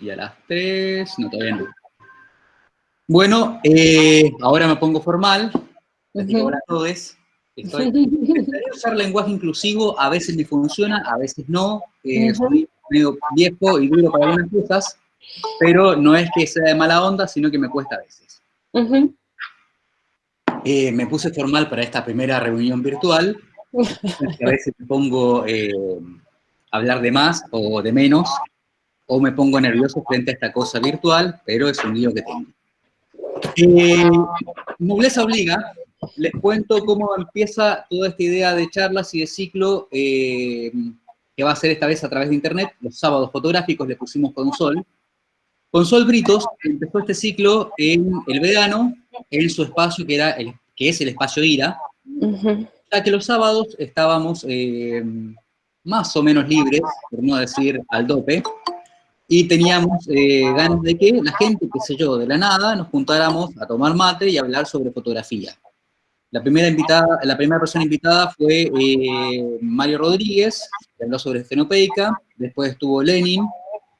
Y a las 3, no, todavía no. Bueno, eh, ahora me pongo formal. hola a todos. Estoy, usar lenguaje inclusivo, a veces me funciona, a veces no. Eh, soy medio viejo y duro para algunas cosas, pero no es que sea de mala onda, sino que me cuesta a veces. Eh, me puse formal para esta primera reunión virtual. a veces me pongo eh, a hablar de más o de menos, o me pongo nervioso frente a esta cosa virtual, pero es un lío que tengo. Eh, nobleza obliga, les cuento cómo empieza toda esta idea de charlas y de ciclo que va a ser esta vez a través de internet. Los sábados fotográficos le pusimos con sol. Con Sol Britos empezó este ciclo en el verano, en su espacio que, era el, que es el espacio IRA, ya que los sábados estábamos eh, más o menos libres, por no decir al dope, y teníamos eh, ganas de que la gente, qué sé yo, de la nada, nos juntáramos a tomar mate y hablar sobre fotografía. La primera, invitada, la primera persona invitada fue eh, Mario Rodríguez, que habló sobre escenopeica, después estuvo Lenin,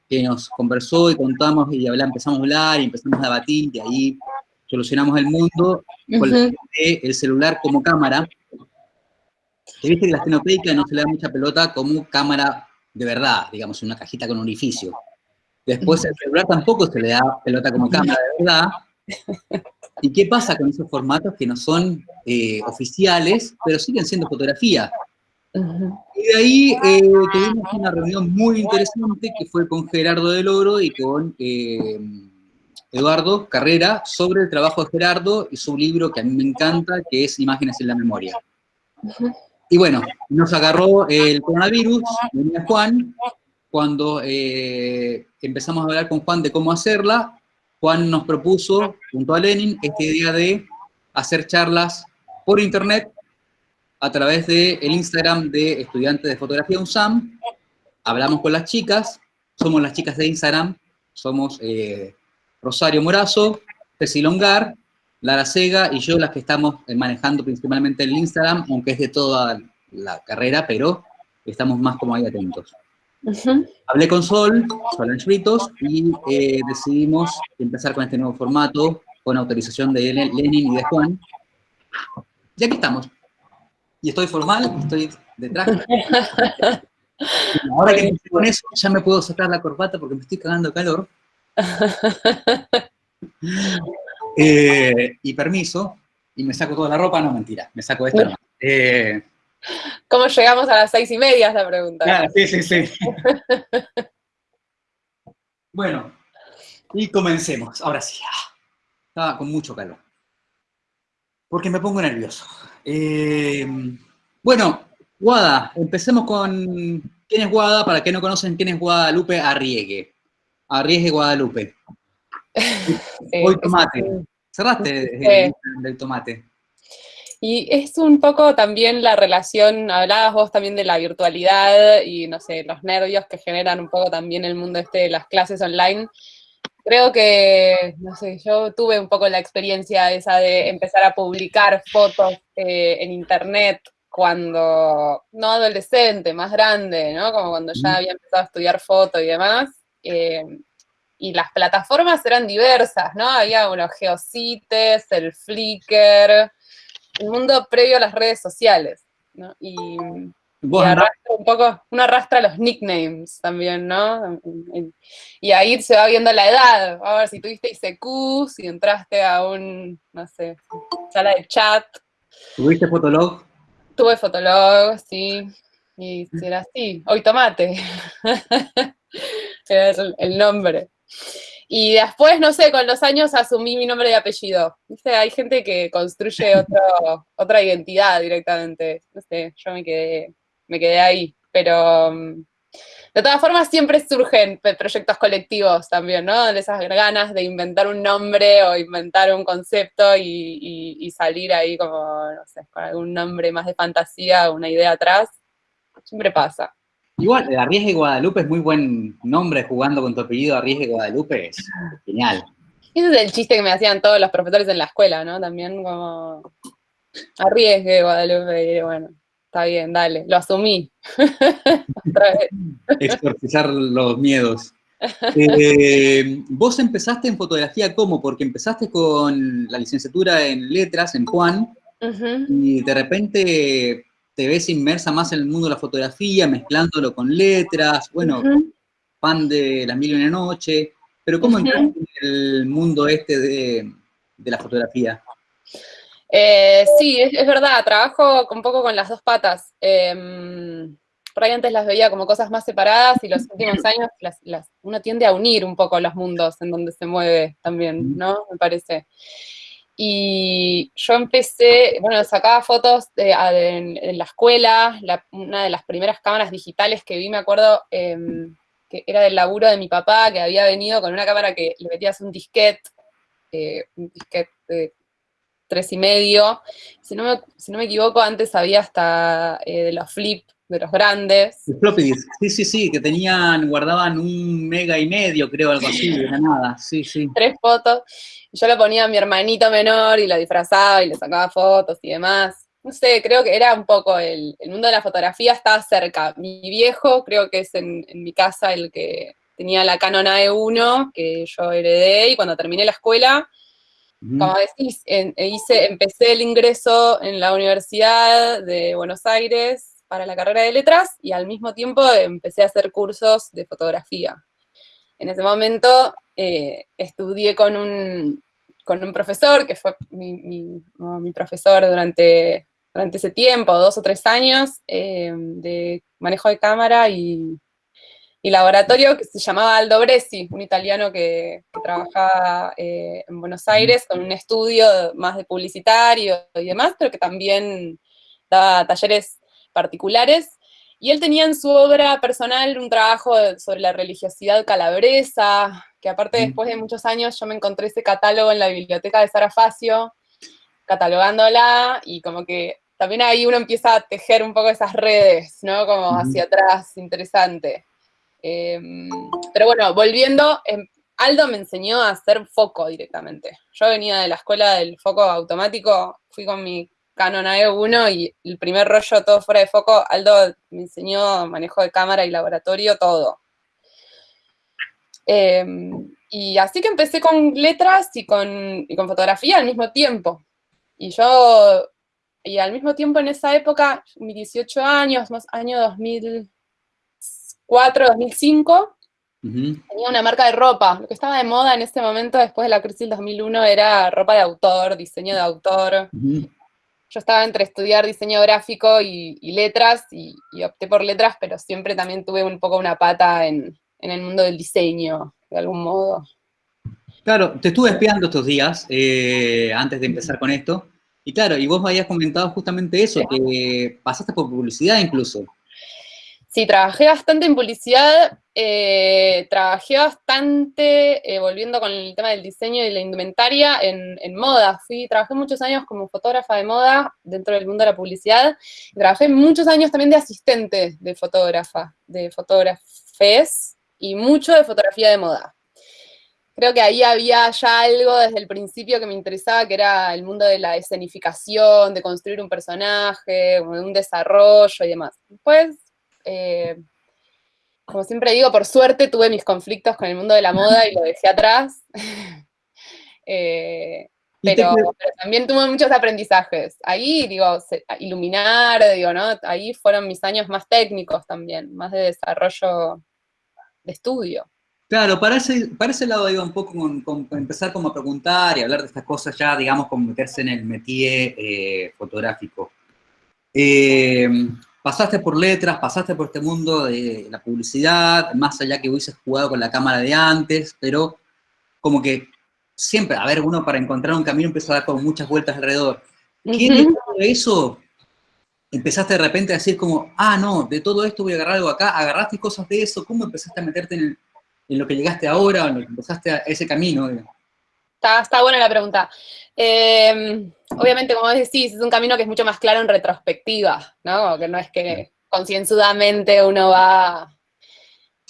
que nos conversó y contamos y empezamos a hablar y empezamos a debatir y ahí solucionamos el mundo con el celular como cámara. Se viste que la estenopeica no se le da mucha pelota como cámara de verdad, digamos, una cajita con orificio. Después el celular tampoco se le da pelota como cámara de verdad. ¿Y qué pasa con esos formatos que no son eh, oficiales, pero siguen siendo fotografía? Y de ahí eh, tuvimos una reunión muy interesante que fue con Gerardo del Oro y con eh, Eduardo Carrera sobre el trabajo de Gerardo y su libro que a mí me encanta, que es Imágenes en la Memoria. Y bueno, nos agarró el coronavirus, venía Juan, cuando eh, empezamos a hablar con Juan de cómo hacerla, Juan nos propuso, junto a Lenin, esta idea de hacer charlas por internet a través del el Instagram de estudiantes de fotografía UNSAM, hablamos con las chicas, somos las chicas de Instagram, somos eh, Rosario Morazo, Ceci Longar, Lara Sega y yo las que estamos eh, manejando principalmente el Instagram, aunque es de toda la carrera, pero estamos más como ahí atentos. Hablé con Sol, Sol Fritos, y eh, decidimos empezar con este nuevo formato, con autorización de Lenin y de Juan. Y aquí estamos y estoy formal, estoy detrás. Ahora que estoy con eso, ya me puedo sacar la corbata porque me estoy cagando calor. Eh, y permiso, y me saco toda la ropa, no, mentira, me saco esta. Eh, ¿Cómo llegamos a las seis y media? Es la pregunta. sí, sí, sí. bueno, y comencemos, ahora sí. Ah, estaba con mucho calor. Porque me pongo nervioso. Eh, bueno, Guada, empecemos con quién es Guada, para que no conocen quién es Guadalupe Arriegue. Arriegue Guadalupe. Hoy tomate. Cerraste el, del tomate. Y es un poco también la relación, hablabas vos también de la virtualidad y, no sé, los nervios que generan un poco también el mundo este de las clases online. Creo que, no sé, yo tuve un poco la experiencia esa de empezar a publicar fotos eh, en internet cuando, no adolescente, más grande, ¿no? Como cuando ya había empezado a estudiar foto y demás. Eh, y las plataformas eran diversas, ¿no? Había unos geocites, el Flickr, el mundo previo a las redes sociales, ¿no? Y un poco, uno arrastra los nicknames también, ¿no? Y ahí se va viendo la edad, a ver si tuviste ICQ, si entraste a un, no sé, sala de chat. ¿Tuviste Fotolog? Tuve Fotolog, sí, y era así, hoy tomate, era el nombre. Y después, no sé, con los años asumí mi nombre y apellido. ¿Viste? Hay gente que construye otra identidad directamente. No sé, yo me quedé me quedé ahí. Pero mm, de todas formas siempre surgen proyectos colectivos también, ¿no? De esas ganas de inventar un nombre o inventar un concepto y, salir ahí como, no sé, con algún nombre más de fantasía, una idea atrás. Siempre pasa. Igual, Arriesgue Guadalupe es muy buen nombre, jugando con tu apellido Arriesgue Guadalupe, es genial. Ese es el chiste que me hacían todos los profesores en la escuela, ¿no? También como Arriesgue Guadalupe, y bueno, Está bien, dale, lo asumí. Exorcizar los miedos. Eh, vos empezaste en fotografía, ¿cómo? Porque empezaste con la licenciatura en letras en Juan, y de repente te ves inmersa más en el mundo de la fotografía, mezclándolo con letras, bueno, fan de Las Mil y Una Noche, pero ¿cómo entraste en el mundo este de, la fotografía? Eh, sí, es, verdad, trabajo un poco con las dos patas. Em, por ahí antes las veía como cosas más separadas y los últimos años las, uno tiende a unir un poco los mundos en donde se mueve también, ¿no? Me parece. Y yo empecé, bueno, sacaba fotos en, la escuela, una de las primeras cámaras digitales que vi, me acuerdo, em, que era del laburo de mi papá, que había venido con una cámara que le metías un disquete, eh, un disquete de tres y medio. Si no me, si no me equivoco, antes había hasta eh, de los flip de los grandes. floppy sí, sí, sí, que tenían, guardaban un mega y medio, creo, algo así, de nada, sí, sí. Tres fotos, yo lo ponía a mi hermanito menor y lo disfrazaba y le sacaba fotos y demás. No sé, creo que era un poco el, mundo de la fotografía estaba cerca. Mi viejo, creo que es en, mi casa el que tenía la Canon AE1, que yo heredé, y cuando terminé la escuela, como decís, hice, empecé el ingreso en la Universidad de Buenos Aires para la carrera de letras y al mismo tiempo empecé a hacer cursos de fotografía. En ese momento eh, estudié con un, con un profesor, que fue mi, profesor durante, durante ese tiempo, dos o tres años, eh, de manejo de cámara y, laboratorio, que se llamaba Aldo Bresi, un italiano que, trabajaba eh, en Buenos Aires con un estudio más de publicitario y demás, pero que también daba talleres particulares, y él tenía en su obra personal un trabajo sobre la religiosidad calabresa, que aparte después de muchos años yo me encontré ese catálogo en la biblioteca de Sara Facio, catalogándola, y como que también ahí uno empieza a tejer un poco esas redes, ¿no? Como hacia atrás, interesante. Em, pero bueno, volviendo, em, Aldo me enseñó a hacer foco directamente. Yo venía de la escuela del foco automático, fui con mi Canon AE1 y el primer rollo todo fuera de foco, Aldo me enseñó manejo de cámara y laboratorio, todo. Em, y así que empecé con letras y con, con fotografía al mismo tiempo. Y yo, y al mismo tiempo en esa época, mis 18 años, más año 2004, 2005, tenía una marca de ropa. Lo que estaba de moda en ese momento, después de la crisis del 2001, era ropa de autor, diseño de autor yo estaba entre estudiar diseño gráfico y, letras, y, opté por letras, pero siempre también tuve un poco una pata en, el mundo del diseño, de algún modo. Claro, te estuve espiando estos días, eh, antes de empezar con esto, y claro, y vos me habías comentado justamente eso, que pasaste por publicidad incluso. Sí, trabajé bastante en publicidad, eh, trabajé bastante, eh, volviendo con el tema del diseño y la indumentaria, en, moda. Fui, trabajé muchos años como fotógrafa de moda dentro del mundo de la publicidad. trabajé muchos años también de asistente de fotógrafa, de fotógrafes, y mucho de fotografía de moda. Creo que ahí había ya algo desde el principio que me interesaba, que era el mundo de la escenificación, de construir un personaje, un desarrollo y demás. Después eh, como siempre digo, por suerte tuve mis conflictos con el mundo de la moda y lo dejé atrás. Eh, pero, también tuve muchos aprendizajes. Ahí, digo, iluminar, digo, ¿no? Ahí fueron mis años más técnicos también, más de desarrollo de estudio. Claro, para ese, para ese lado iba un poco con, empezar como a preguntar y hablar de estas cosas ya, digamos, como meterse en el métier eh, fotográfico. Eh, pasaste por letras, pasaste por este mundo de la publicidad, más allá que hubieses jugado con la cámara de antes, pero como que siempre, a ver, uno para encontrar un camino empieza a dar como muchas vueltas alrededor. ¿Qué de eso empezaste de repente a decir como, ah, no, de todo esto voy a agarrar algo acá, agarraste cosas de eso, ¿cómo empezaste a meterte en, lo que llegaste ahora, en lo que empezaste a ese camino? Está, está buena la pregunta. Em, obviamente, como decís, es un camino que es mucho más claro en retrospectiva, ¿no? Que no es que concienzudamente uno va...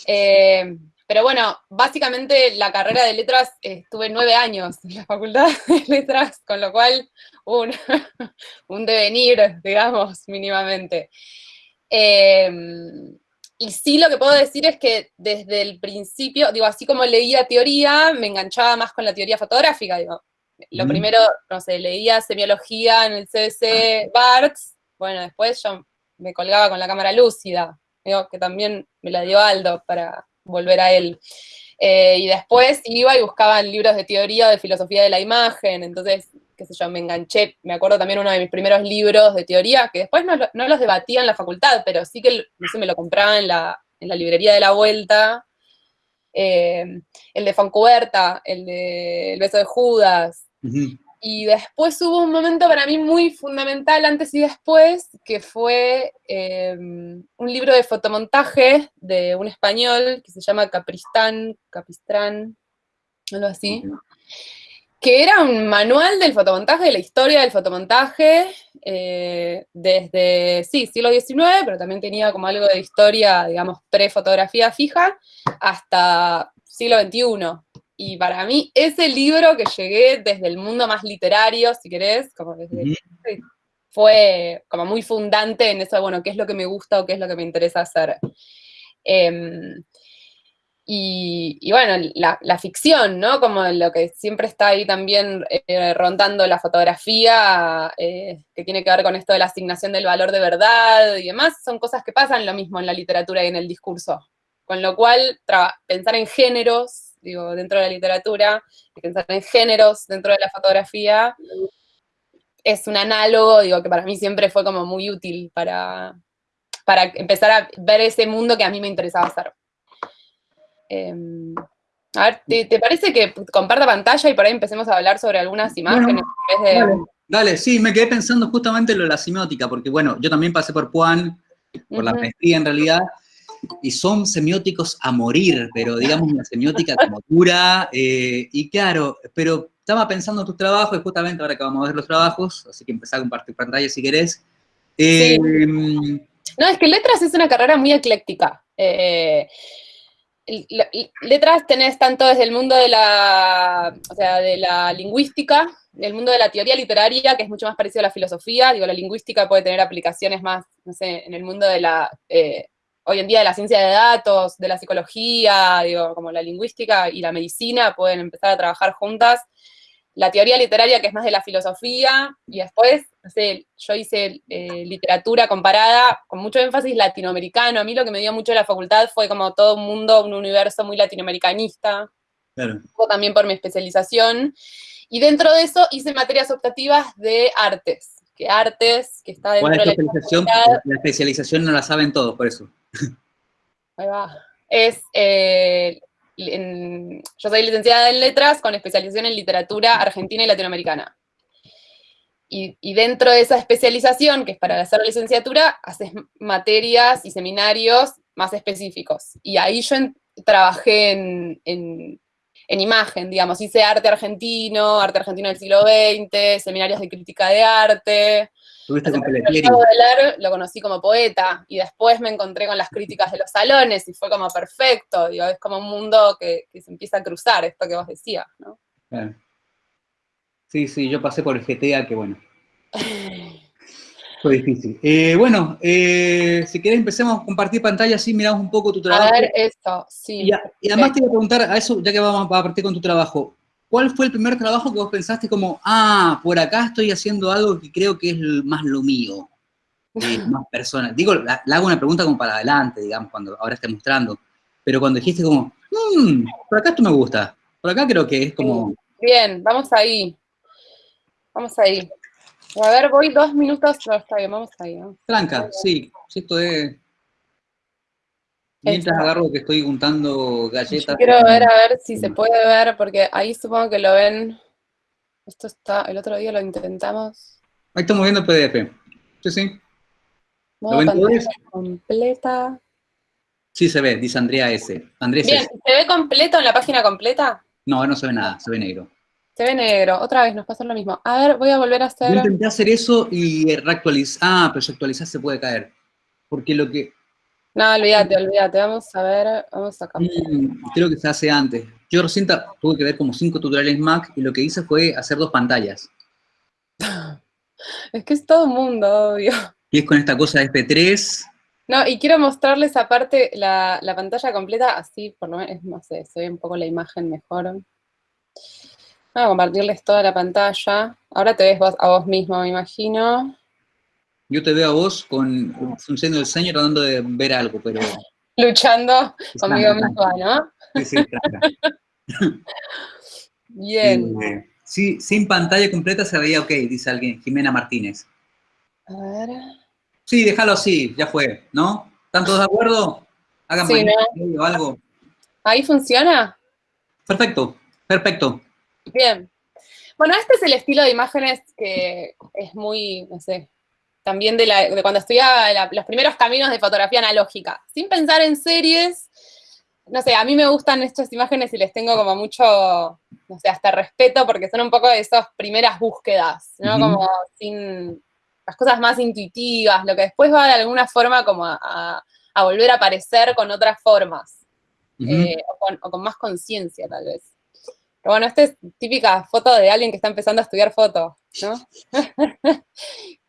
Em, pero bueno, básicamente la carrera de letras estuve nueve años en la facultad de letras, con lo cual un, un devenir, digamos, mínimamente. Em, y sí lo que puedo decir es que desde el principio, digo, así como leía teoría, me enganchaba más con la teoría fotográfica, digo. Lo primero, no sé, leía semiología en el CDC Barts, bueno, después yo me colgaba con la cámara lúcida, digo, que también me la dio Aldo para volver a él. Eh, y después iba y buscaba libros de teoría de filosofía de la imagen, entonces, qué sé yo, me enganché, me acuerdo también uno de mis primeros libros de teoría, que después no, los debatía en la facultad, pero sí que, no sé, me lo compraba en la, librería de la vuelta, eh, el de Foncuberta, el de El beso de Judas, y después hubo un momento para mí muy fundamental, antes y después, que fue em, un libro de fotomontaje de un español que se llama Capristán, Capistrán, algo así, que era un manual del fotomontaje, de la historia del fotomontaje, eh, desde, sí, siglo XIX, pero también tenía como algo de historia, digamos, pre-fotografía fija, hasta siglo XXI. Y para mí, ese libro que llegué desde el mundo más literario, si querés, como desde, fue como muy fundante en eso bueno, qué es lo que me gusta o qué es lo que me interesa hacer. Em, y, bueno, la, ficción, ¿no? Como lo que siempre está ahí también eh, rondando la fotografía, eh, que tiene que ver con esto de la asignación del valor de verdad y demás, son cosas que pasan lo mismo en la literatura y en el discurso. Con lo cual, pensar en géneros digo, dentro de la literatura, pensar en géneros dentro de la fotografía, es un análogo, digo, que para mí siempre fue como muy útil para, para empezar a ver ese mundo que a mí me interesaba hacer. Em, a ver, ¿te, parece que comparta pantalla y por ahí empecemos a hablar sobre algunas imágenes? dale, sí, me quedé pensando justamente en lo de la semiótica, porque bueno, yo también pasé por Puan, por la maestría en realidad, y son semióticos a morir, pero digamos una semiótica como dura, eh, y claro, pero estaba pensando en tus trabajos, y justamente ahora que vamos a ver los trabajos, así que empezá a compartir pantalla si querés. Em, no, es que letras es una carrera muy ecléctica. Eh, letras tenés tanto desde el mundo de la, o sea, de la lingüística, del mundo de la teoría literaria, que es mucho más parecido a la filosofía, digo, la lingüística puede tener aplicaciones más, no sé, en el mundo de la eh, hoy en día de la ciencia de datos, de la psicología, digo, como la lingüística y la medicina pueden empezar a trabajar juntas. La teoría literaria, que es más de la filosofía, y después, no sé, yo hice eh, literatura comparada con mucho énfasis latinoamericano. A mí lo que me dio mucho la facultad fue como todo un mundo, un universo muy latinoamericanista. Claro. También por mi especialización. Y dentro de eso hice materias optativas de artes, que artes, que está dentro de la especialización? La especialización no la saben todos, por eso. Ahí va. Es, eh, yo soy licenciada en letras con especialización en literatura argentina y latinoamericana. Y, dentro de esa especialización, que es para hacer licenciatura, haces materias y seminarios más específicos. Y ahí yo trabajé en, en, imagen, digamos, hice arte argentino, arte argentino del siglo XX, seminarios de crítica de arte, lo conocí como poeta y después me encontré con las críticas de los salones y fue como perfecto, digo, es como un mundo que, se empieza a cruzar, esto que vos decías, ¿no? Sí, sí, yo pasé por el GTA, que bueno. Fue difícil. Eh, bueno, eh, si querés empecemos a compartir pantalla, así miramos un poco tu trabajo. A ver, esto, sí. Y, además te iba a preguntar, a eso, ya que vamos a partir con tu trabajo, ¿Cuál fue el primer trabajo que vos pensaste como, ah, por acá estoy haciendo algo que creo que es más lo mío, más personal? Digo, le hago una pregunta como para adelante, digamos, cuando ahora esté mostrando, pero cuando dijiste como, mmm, por acá esto me gusta, por acá creo que es como... Bien, vamos ahí, vamos ahí. A ver, voy dos minutos, no, está bien, vamos ahí. ¿no? Tranca, sí, esto es... Mientras agarro que estoy juntando galletas. quiero ver, a ver si se puede ver, porque ahí supongo que lo ven. Esto está, el otro día lo intentamos. Ahí estamos viendo el PDF. Sí, sí. ¿Lo ven completa. Sí se ve, dice Andrea S. Andrés Bien, ¿se ve completo en la página completa? No, no se ve nada, se ve negro. Se ve negro, otra vez nos pasa lo mismo. A ver, voy a volver a hacer... Yo intenté hacer eso y reactualizar. Ah, pero si actualizar se puede caer. Porque lo que, no, olvídate, olvídate. Vamos a ver, vamos a cambiar. Mm, creo que se hace antes. Yo recién tuve que ver como cinco tutoriales Mac y lo que hice fue hacer dos pantallas. Es que es todo un mundo, obvio. Y es con esta cosa de FP3. No, y quiero mostrarles aparte la, la pantalla completa, así por lo menos, no sé, se ve un poco la imagen mejor. Voy a compartirles toda la pantalla. Ahora te ves vos, a vos mismo, me imagino. Yo te veo a vos con función del sueño tratando de ver algo, pero... Luchando conmigo misma, ¿no? Sí, sí, Bien. Eh, sí, sin pantalla completa se veía ok, dice alguien, Jimena Martínez. A ver. Sí, déjalo así, ya fue, ¿no? ¿Están todos de acuerdo? Hagan sí, ¿no? algo. ¿Ahí funciona? Perfecto, perfecto. Bien. Bueno, este es el estilo de imágenes que es muy, no sé, también de, cuando estudiaba los primeros caminos de fotografía analógica. Sin pensar en series, no sé, a mí me gustan estas imágenes y les tengo como mucho, no sé, hasta respeto porque son un poco de esas primeras búsquedas, ¿no? Como sin las cosas más intuitivas, lo que después va de alguna forma como a, volver a aparecer con otras formas, eh, o, con, más conciencia tal vez. Pero bueno, esta es típica foto de alguien que está empezando a estudiar foto, ¿no?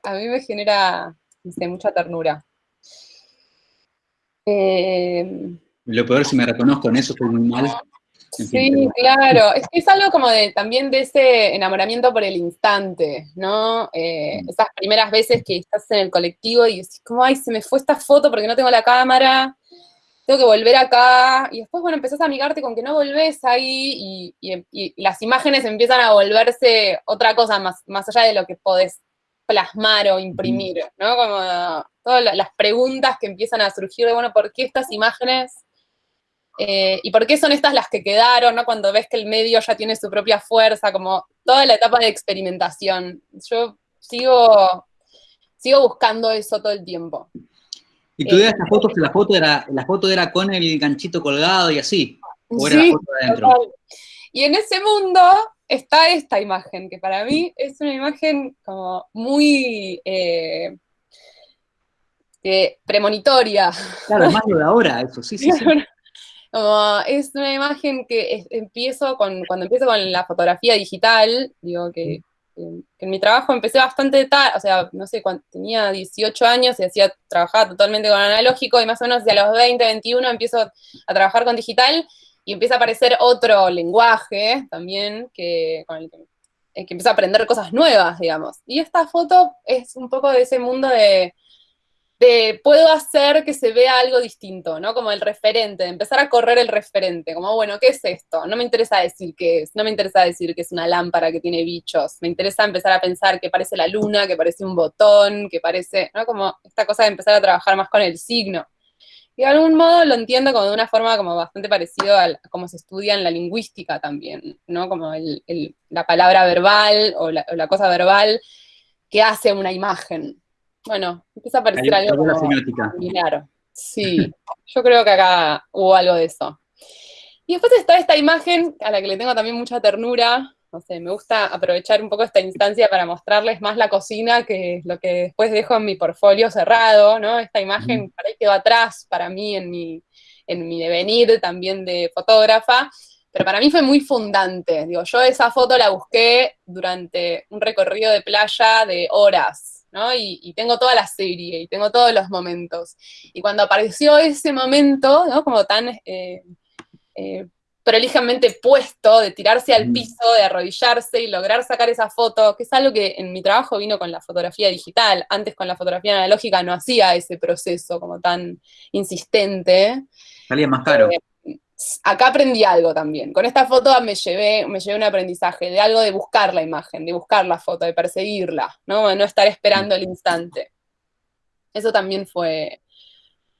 a mí me genera, no sé, mucha ternura. Eh, lo peor si me reconozco en eso, estoy muy mal. sí, claro. Es que es algo como de también de ese enamoramiento por el instante, ¿no? Eh, mm. esas primeras veces que estás en el colectivo y decís, como, ay, se me fue esta foto porque no tengo la cámara, tengo que volver acá. Y después, bueno, empezás a amigarte con que no volvés ahí y, las imágenes empiezan a volverse otra cosa más, más allá de lo que podés plasmar o imprimir, ¿no? Como todas las preguntas que empiezan a surgir de, bueno, ¿por qué estas imágenes eh, ¿Y por qué son estas las que quedaron, ¿no? cuando ves que el medio ya tiene su propia fuerza, como toda la etapa de experimentación? Yo sigo, sigo buscando eso todo el tiempo. ¿Y tú veas eh, fotos que la foto, era, la foto era con el ganchito colgado y así? ¿O era la foto de adentro? Y en ese mundo está esta imagen, que para mí es una imagen como muy eh, premonitoria. Claro, más lo de ahora, eso, sí, sí. sí. es una imagen que empiezo con, cuando empiezo con la fotografía digital, digo que, en mi trabajo empecé bastante tarde, o sea, no sé, cuando tenía 18 años y hacía, trabajaba totalmente con analógico y más o menos a los 20, 21 empiezo a trabajar con digital y empieza a aparecer otro lenguaje también que, con el que, que empieza a aprender cosas nuevas, digamos. Y esta foto es un poco de ese mundo de puedo hacer que se vea algo distinto, ¿no? Como el referente, de empezar a correr el referente, como, bueno, ¿qué es esto? No me interesa decir qué es, no me interesa decir que es una lámpara que tiene bichos, me interesa empezar a pensar que parece la luna, que parece un botón, que parece, ¿no? Como esta cosa de empezar a trabajar más con el signo. Y de algún modo lo entiendo como de una forma como bastante parecido a cómo se estudia en la lingüística también, ¿no? Como la palabra verbal o la, o la cosa verbal que hace una imagen, bueno, empieza a aparecer algo similar. Sí, yo creo que acá hubo algo de eso. Y después está esta imagen a la que le tengo también mucha ternura. No sé, me gusta aprovechar un poco esta instancia para mostrarles más la cocina que lo que después dejo en mi portfolio cerrado, ¿no? Esta imagen para ahí quedó atrás para mí en mi, en mi devenir también de fotógrafa, pero para mí fue muy fundante. Digo, yo esa foto la busqué durante un recorrido de playa de horas, y, tengo toda la serie, y tengo todos los momentos. Y cuando apareció ese momento, ¿no? Como tan eh, eh, prolijamente puesto, de tirarse al piso, de arrodillarse y lograr sacar esa foto, que es algo que en mi trabajo vino con la fotografía digital, antes con la fotografía analógica no hacía ese proceso como tan insistente. Salía más caro. Eh, acá aprendí algo también. Con esta foto me llevé, me llevé un aprendizaje de algo de buscar la imagen, de buscar la foto, de perseguirla, ¿no? De no estar esperando el instante. Eso también fue,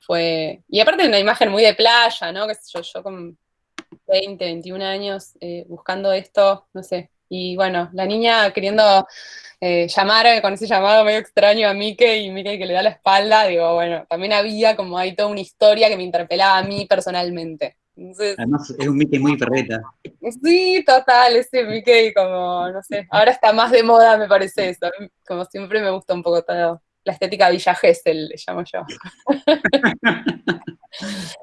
fue... Y aparte una imagen muy de playa, ¿no? Que yo, yo con 20, 21 años eh, buscando esto, no sé. Y bueno, la niña queriendo eh, llamar con ese llamado medio extraño a Mickey y Mickey que le da la espalda, digo, bueno, también había como ahí toda una historia que me interpelaba a mí personalmente. Además es un Mickey muy perreta. Sí, total, ese Mickey como, no sé, ahora está más de moda me parece eso. Como siempre me gusta un poco todo, la estética Villa Gesell, le llamo yo.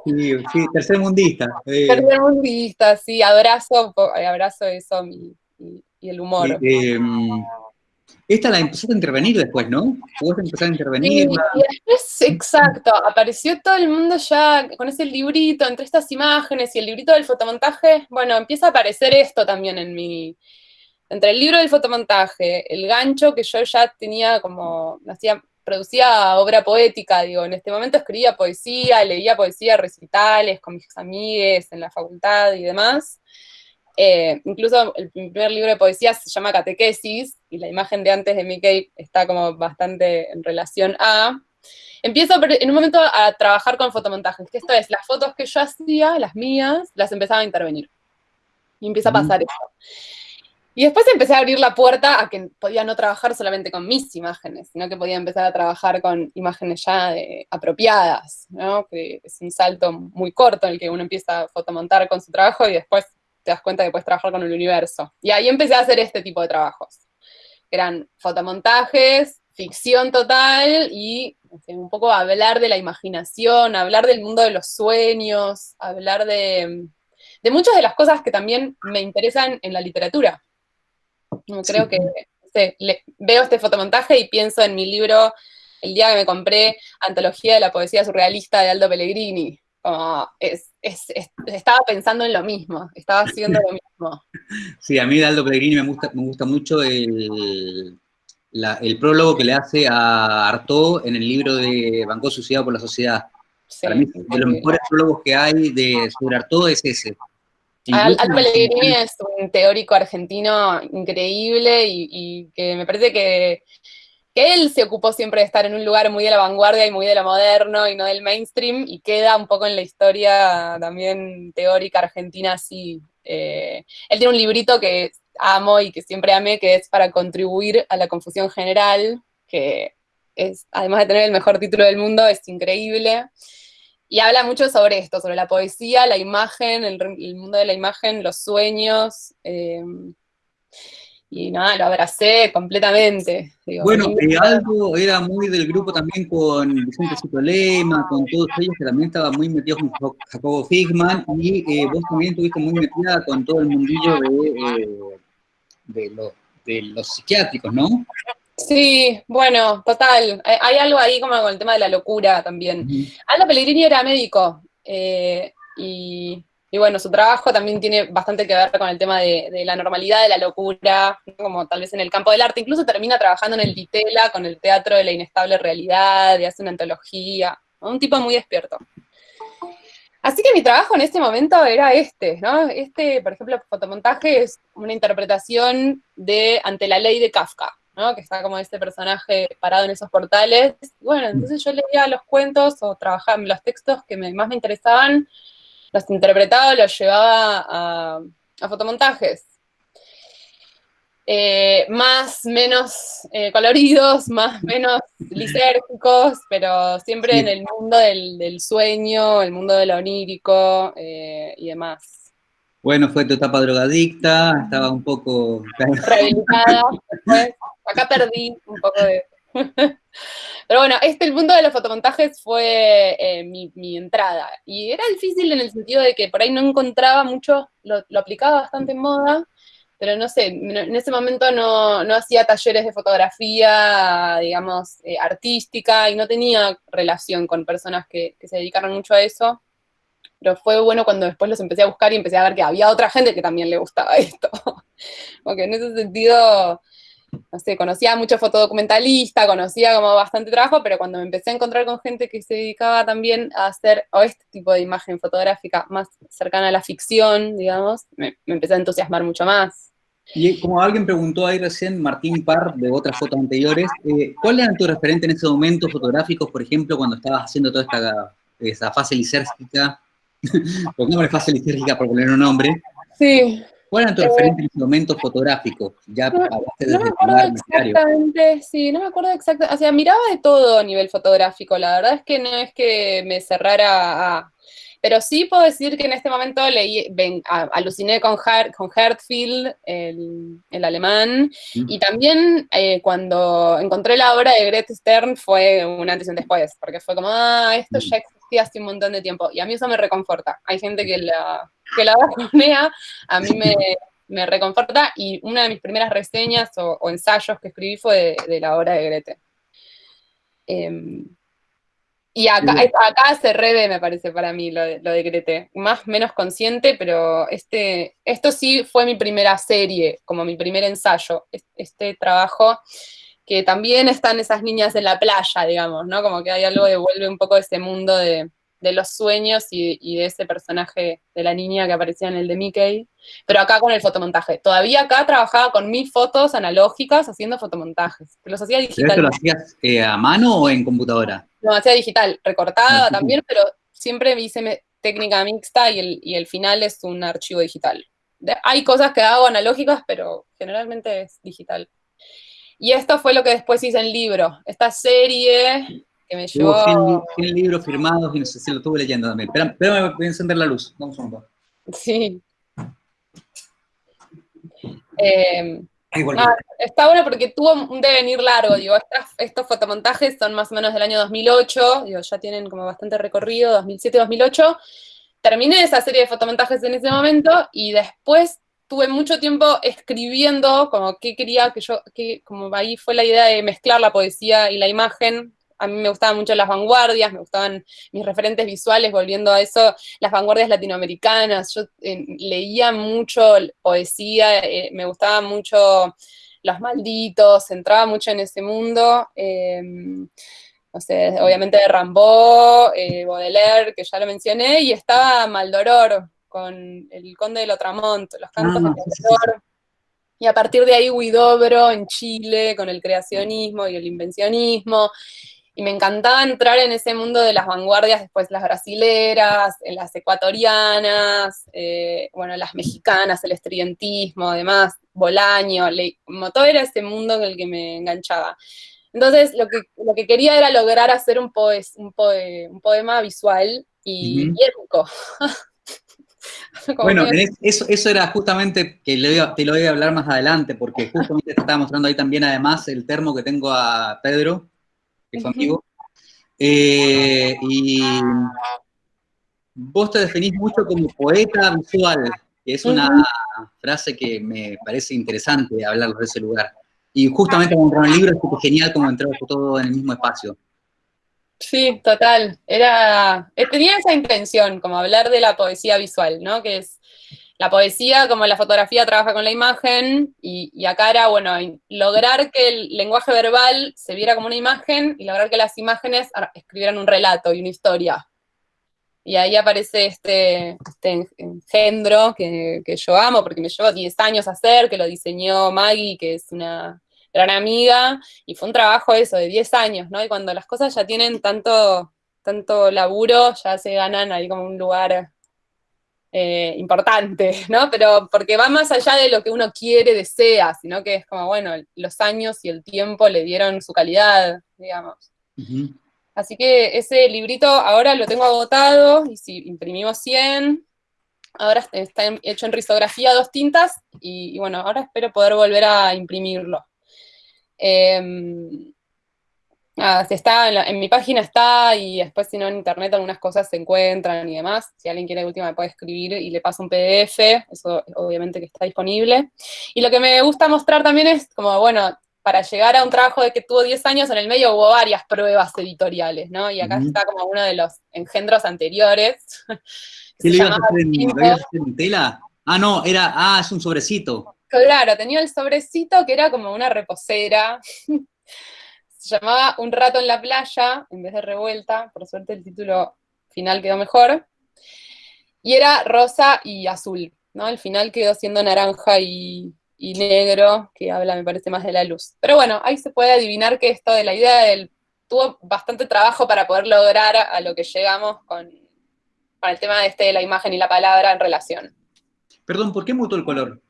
sí, sí, tercermundista. Eh. Tercermundista, sí, abrazo, abrazo eso y, y el humor. Em, Esta la empezaste a intervenir después, ¿no? Vos empezaste a intervenir. Y, y después, exacto, apareció todo el mundo ya con ese librito, entre estas imágenes y el librito del fotomontaje, bueno, empieza a aparecer esto también en mi, entre el libro del fotomontaje, el gancho que yo ya tenía como, hacía, producía obra poética, digo, en este momento escribía poesía, leía poesía, recitales con mis amigues en la facultad y demás, eh, incluso el primer libro de poesía se llama Catequesis, y la imagen de antes de Mickey está como bastante en relación a... Empiezo en un momento a trabajar con fotomontajes, que esto es, las fotos que yo hacía, las mías, las empezaba a intervenir. Y empieza a pasar eso. Y después empecé a abrir la puerta a que podía no trabajar solamente con mis imágenes, sino que podía empezar a trabajar con imágenes ya apropiadas, ¿no? que es un salto muy corto en el que uno empieza a fotomontar con su trabajo y después te das cuenta que puedes trabajar con el universo. Y ahí empecé a hacer este tipo de trabajos. Eran fotomontajes, ficción total y un poco hablar de la imaginación, hablar del mundo de los sueños, hablar de, de muchas de las cosas que también me interesan en la literatura. Creo que veo este fotomontaje y pienso en mi libro el día que me compré Antología de la Poesía Surrealista de Aldo Pellegrini estaba pensando en lo mismo, estaba haciendo lo mismo. Sí, a mí Aldo Pellegrini me gusta, me gusta mucho el, el prólogo que le hace a Artaud en el libro de Banco Suicidado por la Sociedad. Para mí, de los mejores prólogos que hay de, sobre Artaud es ese. Aldo Pellegrini es un teórico argentino increíble y que me parece que él se ocupó siempre de estar en un lugar muy de la vanguardia y muy de lo moderno y no del mainstream, y queda un poco en la historia también teórica argentina así. Eh, él tiene un librito que amo y que siempre amé, que es para contribuir a la confusión general, que es, además de tener el mejor título del mundo, es increíble. Y habla mucho sobre esto, sobre la poesía, la imagen, el, mundo de la imagen, los sueños. Eh, y nada, lo abracé completamente. bueno, eh, algo era muy del grupo también con Vicente Citolema, con todos ellos que también estaban muy metidos con Jacobo Figman, y eh, vos también estuviste muy metida con todo el mundillo de, eh, de, los psiquiátricos, ¿no? Sí, bueno, total. Hay algo ahí como con el tema de la locura también. Aldo Pellegrini era médico, y y bueno, su trabajo también tiene bastante que ver con el tema de, la normalidad de la locura, como tal vez en el campo del arte. Incluso termina trabajando en el Ditela con el teatro de la inestable realidad, y hace una antología. Un tipo muy despierto. Así que mi trabajo en este momento era este, ¿no? Este, por ejemplo, fotomontaje es una interpretación de Ante la ley de Kafka, ¿no? Que está como este personaje parado en esos portales. Bueno, entonces yo leía los cuentos o trabajaba en los textos que más me interesaban los interpretaba, los llevaba a, fotomontajes. Eh, más, menos eh, coloridos, más, menos lisérgicos, pero siempre en el mundo del, sueño, el mundo de lo onírico eh, y demás. Bueno, fue tu etapa drogadicta, estaba un poco... Rehabilitada, acá perdí un poco de... Pero bueno, este, el mundo de los fotomontajes fue eh, mi, entrada. Y era difícil en el sentido de que por ahí no encontraba mucho, lo, aplicaba bastante en moda, pero no sé, en ese momento no, hacía talleres de fotografía, digamos, eh, artística, y no tenía relación con personas que, que se dedicaron mucho a eso. Pero fue bueno cuando después los empecé a buscar y empecé a ver que había otra gente que también le gustaba esto. Porque en ese sentido no sé, conocía mucho fotodocumentalista, conocía como bastante trabajo, pero cuando me empecé a encontrar con gente que se dedicaba también a hacer o este tipo de imagen fotográfica más cercana a la ficción, digamos, me, empecé a entusiasmar mucho más. Y como alguien preguntó ahí recién, Martín Parr, de otras fotos anteriores, eh, ¿cuál era tu referente en ese momento fotográficos, por ejemplo, cuando estabas haciendo toda esta esa fase lisérgica? Pongámosle fase lisérgica por poner un nombre. Sí. ¿Cuál era tu referente en ese momento fotográfico? Ya no, no me acuerdo exactamente, sí, no me acuerdo exactamente, o sea, miraba de todo a nivel fotográfico, la verdad es que no es que me cerrara a... Pero sí puedo decir que en este momento leí, ven, aluciné con, con Hertfield, el, el alemán, y también eh, cuando encontré la obra de Greta Stern fue un antes y un después, porque fue como, ah, esto ya existía hace un montón de tiempo, y a mí eso me reconforta. Hay gente que la, que la bajonea, a mí me, me reconforta y una de mis primeras reseñas o, ensayos que escribí fue de, la obra de Grete. Em, y acá, acá se reve, me parece, para mí, lo de, lo de Grete. Más, menos consciente, pero este, esto sí fue mi primera serie, como mi primer ensayo. Este trabajo que también están esas niñas en la playa, digamos, ¿no? Como que hay algo que vuelve un poco ese mundo de, los sueños y, de ese personaje de la niña que aparecía en el de Mickey, pero acá con el fotomontaje. Todavía acá trabajaba con mis fotos analógicas haciendo fotomontajes, que los hacía digital. ¿Pero lo hacías eh, a mano o en computadora? No, hacía digital, recortada ah, también, pero siempre hice técnica mixta y el, y el final es un archivo digital. hay cosas que hago analógicas, pero generalmente es digital. Y esto fue lo que después hice en libro. Esta serie que me llevó... 100, libros firmados y no sé si lo estuve leyendo también. Espera, voy a encender la luz. Vamos un poco. Sí. Eh, está bueno porque tuvo un devenir largo, digo, estos fotomontajes son más o menos del año 2008, digo, ya tienen como bastante recorrido, 2007-2008, terminé esa serie de fotomontajes en ese momento y después tuve mucho tiempo escribiendo, como qué quería que yo, que, como ahí fue la idea de mezclar la poesía y la imagen. A mí me gustaban mucho las vanguardias, me gustaban mis referentes visuales, volviendo a eso, las vanguardias latinoamericanas. Yo eh, leía mucho poesía, eh, me gustaba mucho los malditos, entraba mucho en ese mundo. Em, no sé, obviamente de eh, Baudelaire, que ya lo mencioné, y estaba Maldoror, con el Conde de Lotramont, los cantos ah, de y a partir de ahí Huidobro en Chile, con el creacionismo y el invencionismo, y me encantaba entrar en ese mundo de las vanguardias, después las brasileras, las ecuatorianas, eh, bueno, las mexicanas, el estridentismo, además, Bolaño, como todo era ese mundo en el que me enganchaba. Entonces, lo que, lo que quería era lograr hacer un, un, poema visual y, y épico. bueno, eso, eso era justamente que te lo voy a hablar más adelante, porque justamente te estaba mostrando ahí también además el termo que tengo a Pedro, que es amigo. Eh, y vos te definís mucho como poeta visual, que es una frase que me parece interesante hablar de ese lugar. Y justamente cuando entró en el libro es genial como entró todo en el mismo espacio. Sí, total. Era, eh, tenía esa intención, como hablar de la poesía visual, ¿no? Que es la poesía, como la fotografía trabaja con la imagen, y, acá era, bueno, lograr que el lenguaje verbal se viera como una imagen y lograr que las imágenes escribieran un relato y una historia. Y ahí aparece este, este engendro que, que yo amo, porque me llevó 10 años hacer, que lo diseñó Maggie, que es una gran amiga, y fue un trabajo eso, de 10 años, ¿no? Y cuando las cosas ya tienen tanto, tanto laburo, ya se ganan ahí como un lugar eh, importante, ¿no? Pero porque va más allá de lo que uno quiere, desea, sino que es como, bueno, los años y el tiempo le dieron su calidad, digamos. Así que ese librito ahora lo tengo agotado, y si imprimimos 100, ahora está hecho en risografía dos tintas, y bueno, ahora espero poder volver a imprimirlo. Em, está en, mi página está y después si no en internet algunas cosas se encuentran y demás. Si alguien quiere última me puede escribir y le paso un PDF, eso obviamente que está disponible. Y lo que me gusta mostrar también es como, bueno, para llegar a un trabajo de que tuvo 10 años, en el medio hubo varias pruebas editoriales, ¿no? Y acá está como uno de los engendros anteriores. ¿Qué le ibas a hacer en tela? Ah, no, era, ah, es un sobrecito. Claro, tenía el sobrecito que era como una reposera. Se llamaba Un rato en la playa, en vez de revuelta. Por suerte el título final quedó mejor. Y era rosa y azul, ¿no? El final quedó siendo naranja y, negro, que habla, me parece, más de la luz. Pero bueno, ahí se puede adivinar que esto de la idea del... Tuvo bastante trabajo para poder lograr a lo que llegamos con, con el tema de, este, de la imagen y la palabra en relación. Perdón, ¿por qué mutó el color?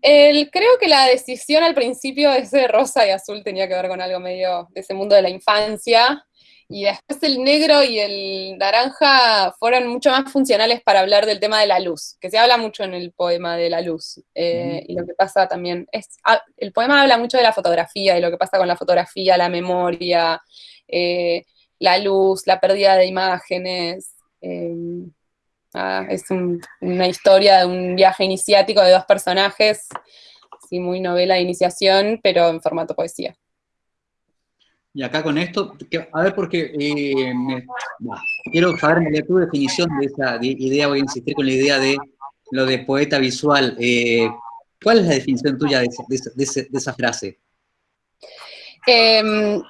Creo que la decisión al principio de ese rosa y azul tenía que ver con algo medio de ese mundo de la infancia, y después el negro y el naranja fueron mucho más funcionales para hablar del tema de la luz, que se habla mucho en el poema de la luz, eh, y lo que pasa también, es, ah, el poema habla mucho de la fotografía, y lo que pasa con la fotografía, la memoria, eh, la luz, la pérdida de imágenes, eh, es una historia de un viaje iniciático de dos personajes, sí, muy novela de iniciación, pero en formato poesía. Y acá con esto, a ver, porque eh, quiero saber tu definición de esa idea, voy a insistir con la idea de lo de poeta visual. Eh, ¿Cuál es la definición tuya de esa, frase? Em,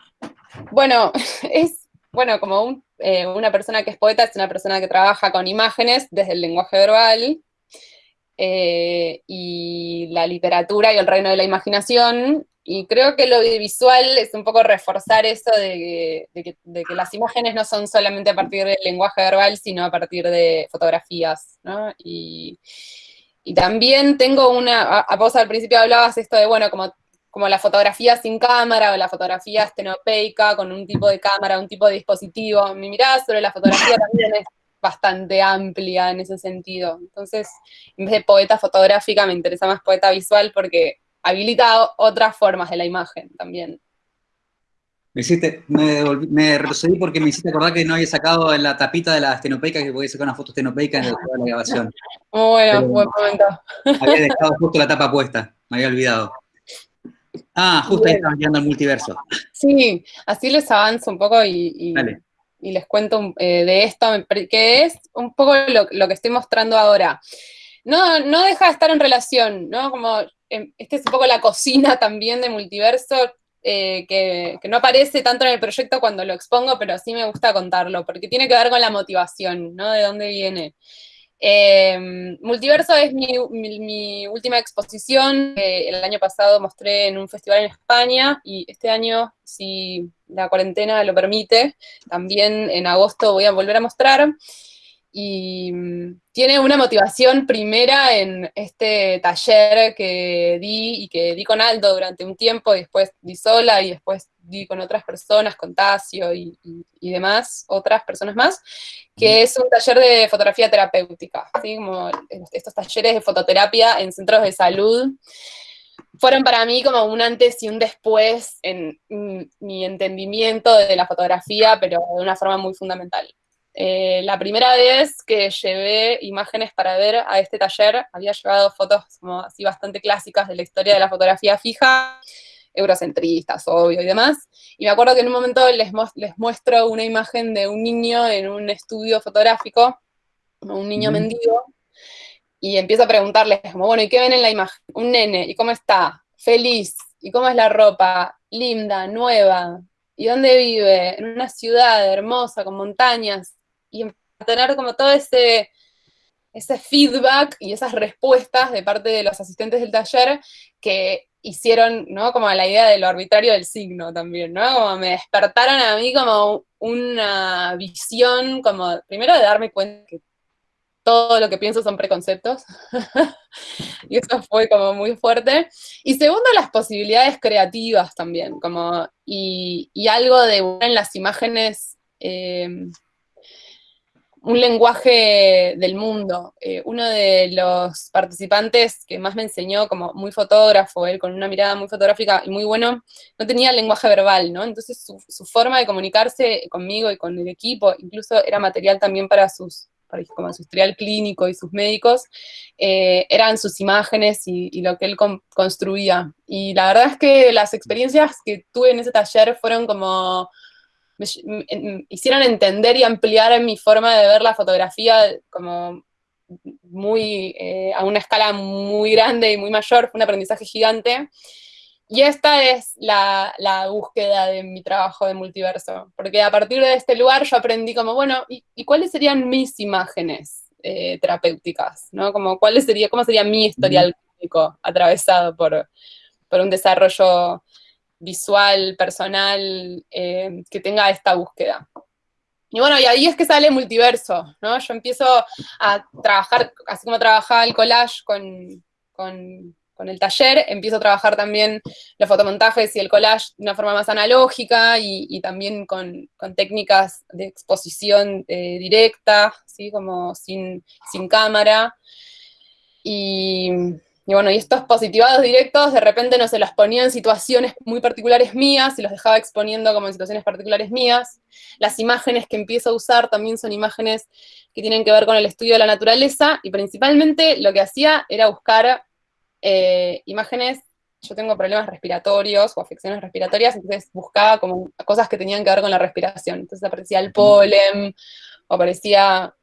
bueno, es bueno, como eh, una persona que es poeta es una persona que trabaja con imágenes desde el lenguaje verbal, y la literatura y el reino de la imaginación, y creo que lo audiovisual es un poco reforzar eso de que, las imágenes no son solamente a partir del lenguaje verbal, sino a partir de fotografías. Y, también tengo una, a, vos al principio hablabas esto de, bueno, como, como la fotografía sin cámara o la fotografía estenopeica con un tipo de cámara, un tipo de dispositivo. Mi mirada sobre la fotografía también es bastante amplia en ese sentido. Entonces, en vez de poeta fotográfica, me interesa más poeta visual porque habilita otras formas de la imagen también. Me, hiciste, me, retrocedí porque me hiciste acordar que no había sacado en la tapita de la estenopeica, que podía sacar una foto estenopeica en la grabación. Muy bueno, buen momento. Había dejado justo la tapa puesta, me había olvidado. Ah, justo ahí estaba guiando el multiverso. Sí, así les avanzo un poco y, y, les cuento eh, de esto, que es un poco lo, lo, que estoy mostrando ahora. No, no deja de estar en relación, ¿no? Como esta es un poco la cocina también de multiverso, eh, que, no aparece tanto en el proyecto cuando lo expongo, pero sí me gusta contarlo, porque tiene que ver con la motivación, ¿no? De dónde viene. Em, multiverso es mi, última exposición, el año pasado mostré en un festival en España, y este año, si la cuarentena lo permite, también en agosto voy a volver a mostrar y mm, tiene una motivación primera en este taller que di y que di con Aldo durante un tiempo, y después di sola y después di con otras personas, con Tasio y, demás, otras personas más, que es un taller de fotografía terapéutica, ¿sí? como estos talleres de fototerapia en centros de salud. Fueron para mí como un antes y un después en mm, mi entendimiento de la fotografía, pero de una forma muy fundamental. Eh, la primera vez que llevé imágenes para ver a este taller, había llevado fotos como así bastante clásicas de la historia de la fotografía fija, eurocentristas, obvio, y demás. Y me acuerdo que en un momento les, les muestro una imagen de un niño en un estudio fotográfico, un niño mendigo, y empiezo a preguntarles como, bueno, ¿y qué ven en la imagen? Un nene, ¿y cómo está? Feliz, ¿y cómo es la ropa? Linda, nueva, ¿y dónde vive? En una ciudad hermosa, con montañas, y tener como todo ese, ese feedback y esas respuestas de parte de los asistentes del taller que hicieron, ¿no? Como la idea de lo arbitrario del signo también, ¿no? Como me despertaron a mí como una visión, como primero de darme cuenta que todo lo que pienso son preconceptos, y eso fue como muy fuerte. Y segundo, las posibilidades creativas también, como, y, algo de en las imágenes eh, un lenguaje del mundo. Eh, uno de los participantes que más me enseñó, como muy fotógrafo, él con una mirada muy fotográfica y muy bueno, no tenía lenguaje verbal, ¿no? Entonces su, forma de comunicarse conmigo y con el equipo, incluso era material también para sus para, como su historial clínico y sus médicos, eh, eran sus imágenes y, lo que él construía. Y la verdad es que las experiencias que tuve en ese taller fueron como me, hicieron entender y ampliar mi forma de ver la fotografía como muy, eh, a una escala muy grande y muy mayor, fue un aprendizaje gigante. Y esta es la, búsqueda de mi trabajo de multiverso, porque a partir de este lugar yo aprendí como, bueno, ¿y, cuáles serían mis imágenes eh, terapéuticas? ¿no? Como, ¿cuáles sería, ¿Cómo sería mi historial clínico atravesado por, por un desarrollo visual, personal, eh, que tenga esta búsqueda. Y bueno, y ahí es que sale multiverso, ¿no? Yo empiezo a trabajar, así como trabajaba el collage con, el taller, empiezo a trabajar también los fotomontajes y el collage de una forma más analógica y, también con, técnicas de exposición eh, directa, ¿sí? Como sin, sin cámara. Y, y bueno, y estos positivados directos de repente no se los ponía en situaciones muy particulares mías y los dejaba exponiendo como en situaciones particulares mías. Las imágenes que empiezo a usar también son imágenes que tienen que ver con el estudio de la naturaleza y principalmente lo que hacía era buscar eh, imágenes, yo tengo problemas respiratorios o afecciones respiratorias, entonces buscaba como cosas que tenían que ver con la respiración. Entonces aparecía el polen, o aparecía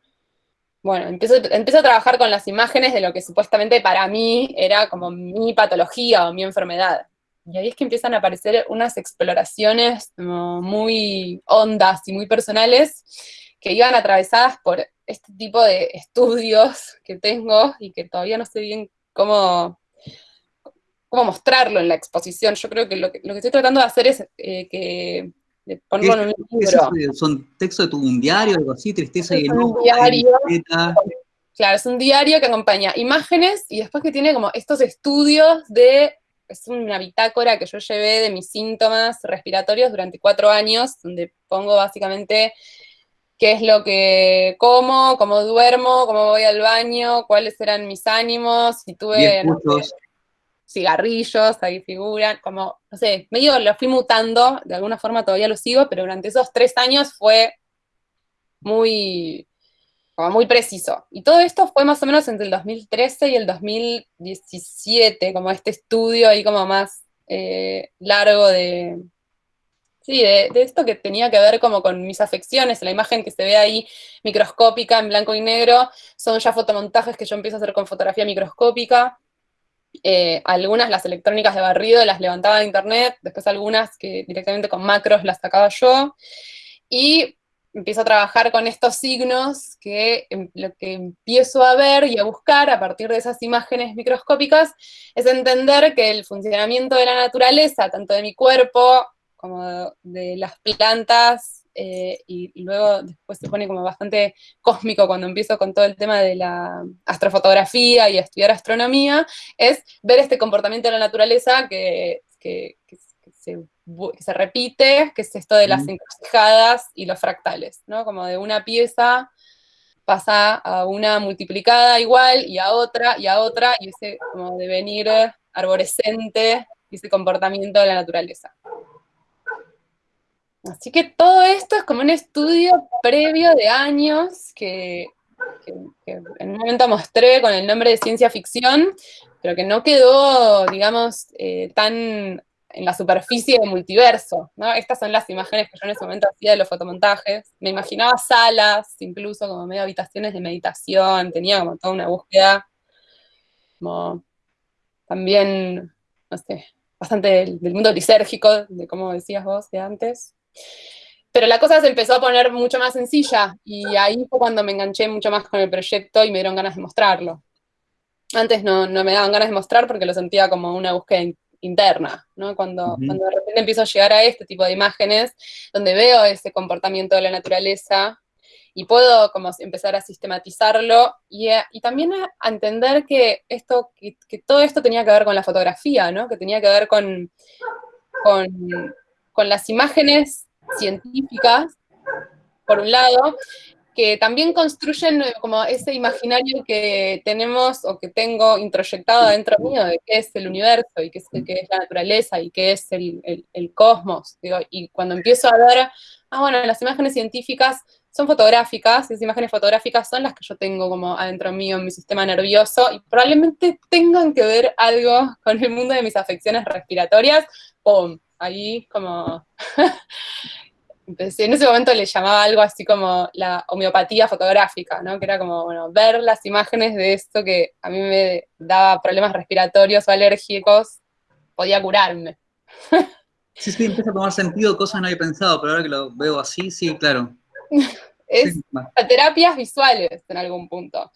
bueno, empiezo, empiezo, a trabajar con las imágenes de lo que supuestamente para mí era como mi patología o mi enfermedad. Y ahí es que empiezan a aparecer unas exploraciones muy hondas y muy personales que iban atravesadas por este tipo de estudios que tengo y que todavía no sé bien cómo, cómo mostrarlo en la exposición. Yo creo que lo que, lo que estoy tratando de hacer es eh, que ¿Son textos de tu, un diario, algo así, tristeza y enojo? Un diario. Claro, es un diario que acompaña imágenes y después que tiene como estos estudios de, es una bitácora que yo llevé de mis síntomas respiratorios durante cuatro años, donde pongo básicamente qué es lo que como, cómo duermo, cómo voy al baño, cuáles eran mis ánimos, si tuve cigarrillos, ahí figuran, como, no sé, medio lo fui mutando, de alguna forma todavía lo sigo, pero durante esos tres años fue muy, como muy preciso. Y todo esto fue más o menos entre el 2013 y el 2017, como este estudio ahí como más eh, largo de, sí, de, de, esto que tenía que ver como con mis afecciones, la imagen que se ve ahí microscópica en blanco y negro, son ya fotomontajes que yo empiezo a hacer con fotografía microscópica, eh, algunas, las electrónicas de barrido, las levantaba de internet, después algunas que directamente con macros las sacaba yo, y empiezo a trabajar con estos signos que em, lo que empiezo a ver y a buscar a partir de esas imágenes microscópicas es entender que el funcionamiento de la naturaleza, tanto de mi cuerpo como de las plantas, eh, y, luego después se pone como bastante cósmico cuando empiezo con todo el tema de la astrofotografía y a estudiar astronomía, es ver este comportamiento de la naturaleza que, se, repite, que es esto de las encrucijadas y los fractales, ¿no? Como de una pieza pasa a una multiplicada igual y a otra y a otra, y ese como devenir arborescente y ese comportamiento de la naturaleza. Así que todo esto es como un estudio previo de años que, en un momento mostré con el nombre de ciencia ficción, pero que no quedó, digamos, eh, tan en la superficie del multiverso, Estas son las imágenes que yo en ese momento hacía de los fotomontajes. Me imaginaba salas, incluso como medio habitaciones de meditación, tenía como toda una búsqueda, como también, no sé, bastante del, del mundo lisérgico, de como decías vos de antes. Pero la cosa se empezó a poner mucho más sencilla y ahí fue cuando me enganché mucho más con el proyecto y me dieron ganas de mostrarlo. Antes no, me daban ganas de mostrar porque lo sentía como una búsqueda interna, ¿no? Cuando, cuando de repente empiezo a llegar a este tipo de imágenes, donde veo ese comportamiento de la naturaleza y puedo como empezar a sistematizarlo y, también a, entender que, esto, que, todo esto tenía que ver con la fotografía, ¿no? Que tenía que ver con, con con las imágenes científicas, por un lado, que también construyen eh, como ese imaginario que tenemos o que tengo introyectado dentro mío de qué es el universo y qué es, es la naturaleza y qué es el, cosmos. y cuando empiezo a ver, ah, bueno, las imágenes científicas son fotográficas, esas imágenes fotográficas son las que yo tengo como adentro mío en mi sistema nervioso y probablemente tengan que ver algo con el mundo de mis afecciones respiratorias, ¡pum! Ahí como, en ese momento le llamaba algo así como la homeopatía fotográfica, ¿no? Que era como, bueno, ver las imágenes de esto que a mí me daba problemas respiratorios o alérgicos, podía curarme. Sí, sí, empieza a tomar sentido, cosas no había pensado, pero ahora que lo veo así, sí, claro. Es terapias visuales en algún punto.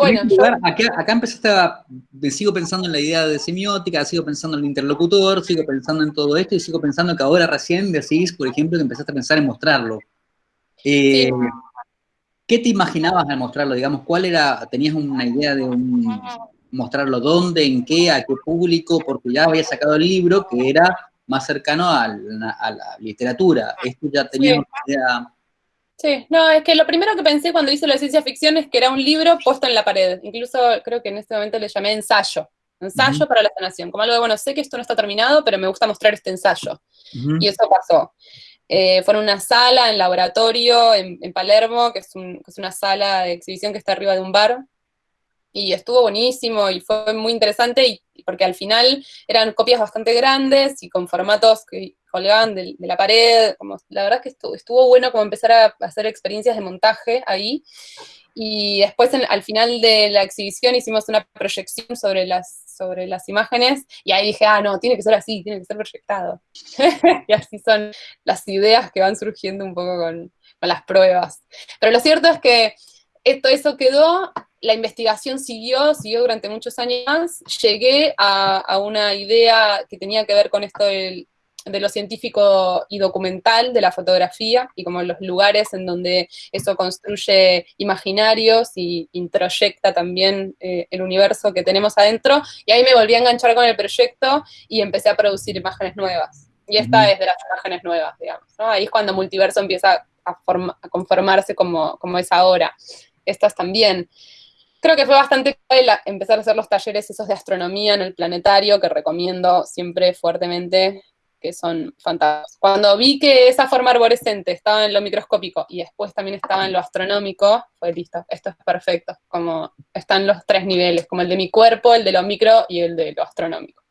Pero bueno, acá, empezaste a, sigo pensando en la idea de semiótica, sigo pensando en el interlocutor, sigo pensando en todo esto y sigo pensando que ahora recién decís, por ejemplo, que empezaste a pensar en mostrarlo. Eh, ¿Qué te imaginabas al mostrarlo? Digamos, ¿cuál era, tenías una idea de mostrarlo dónde, en qué, a qué público? Porque ya había sacado el libro que era más cercano a la, literatura. Esto ya tenía una idea Sí, no, es que lo primero que pensé cuando hice la ciencia ficción es que era un libro puesto en la pared. Incluso creo que en este momento le llamé ensayo. Ensayo para la sanación. Como algo de, bueno, sé que esto no está terminado, pero me gusta mostrar este ensayo. Y eso pasó. Eh, fue en una sala, en laboratorio, en, Palermo, que es, que es, una sala de exhibición que está arriba de un bar. Y estuvo buenísimo y fue muy interesante y, porque al final eran copias bastante grandes y con formatos que colgaban de, la pared. Como, la verdad es que estuvo, estuvo, bueno como empezar a hacer experiencias de montaje ahí. Y después al final de la exhibición hicimos una proyección sobre las sobre las imágenes, y ahí dije, ah, no, tiene que ser así, tiene que ser proyectado. y así son las ideas que van surgiendo un poco con, las pruebas. Pero lo cierto es que esto, eso quedó, la investigación siguió, siguió durante muchos años, llegué a, a una idea que tenía que ver con esto del de lo científico y documental de la fotografía y como los lugares en donde eso construye imaginarios y introyecta también eh, el universo que tenemos adentro. Y ahí me volví a enganchar con el proyecto y empecé a producir imágenes nuevas. Y esta es de las imágenes nuevas, digamos. Ahí es cuando Multiverso empieza a, conformarse como, como es ahora. Estas también creo que fue bastante empezar a hacer los talleres esos de astronomía en el planetario, que recomiendo siempre fuertemente que son fantásticos. Cuando vi que esa forma arborescente estaba en lo microscópico y después también estaba en lo astronómico, fue listo, esto es perfecto, como están los tres niveles, como el de mi cuerpo, el de lo micro y el de lo astronómico.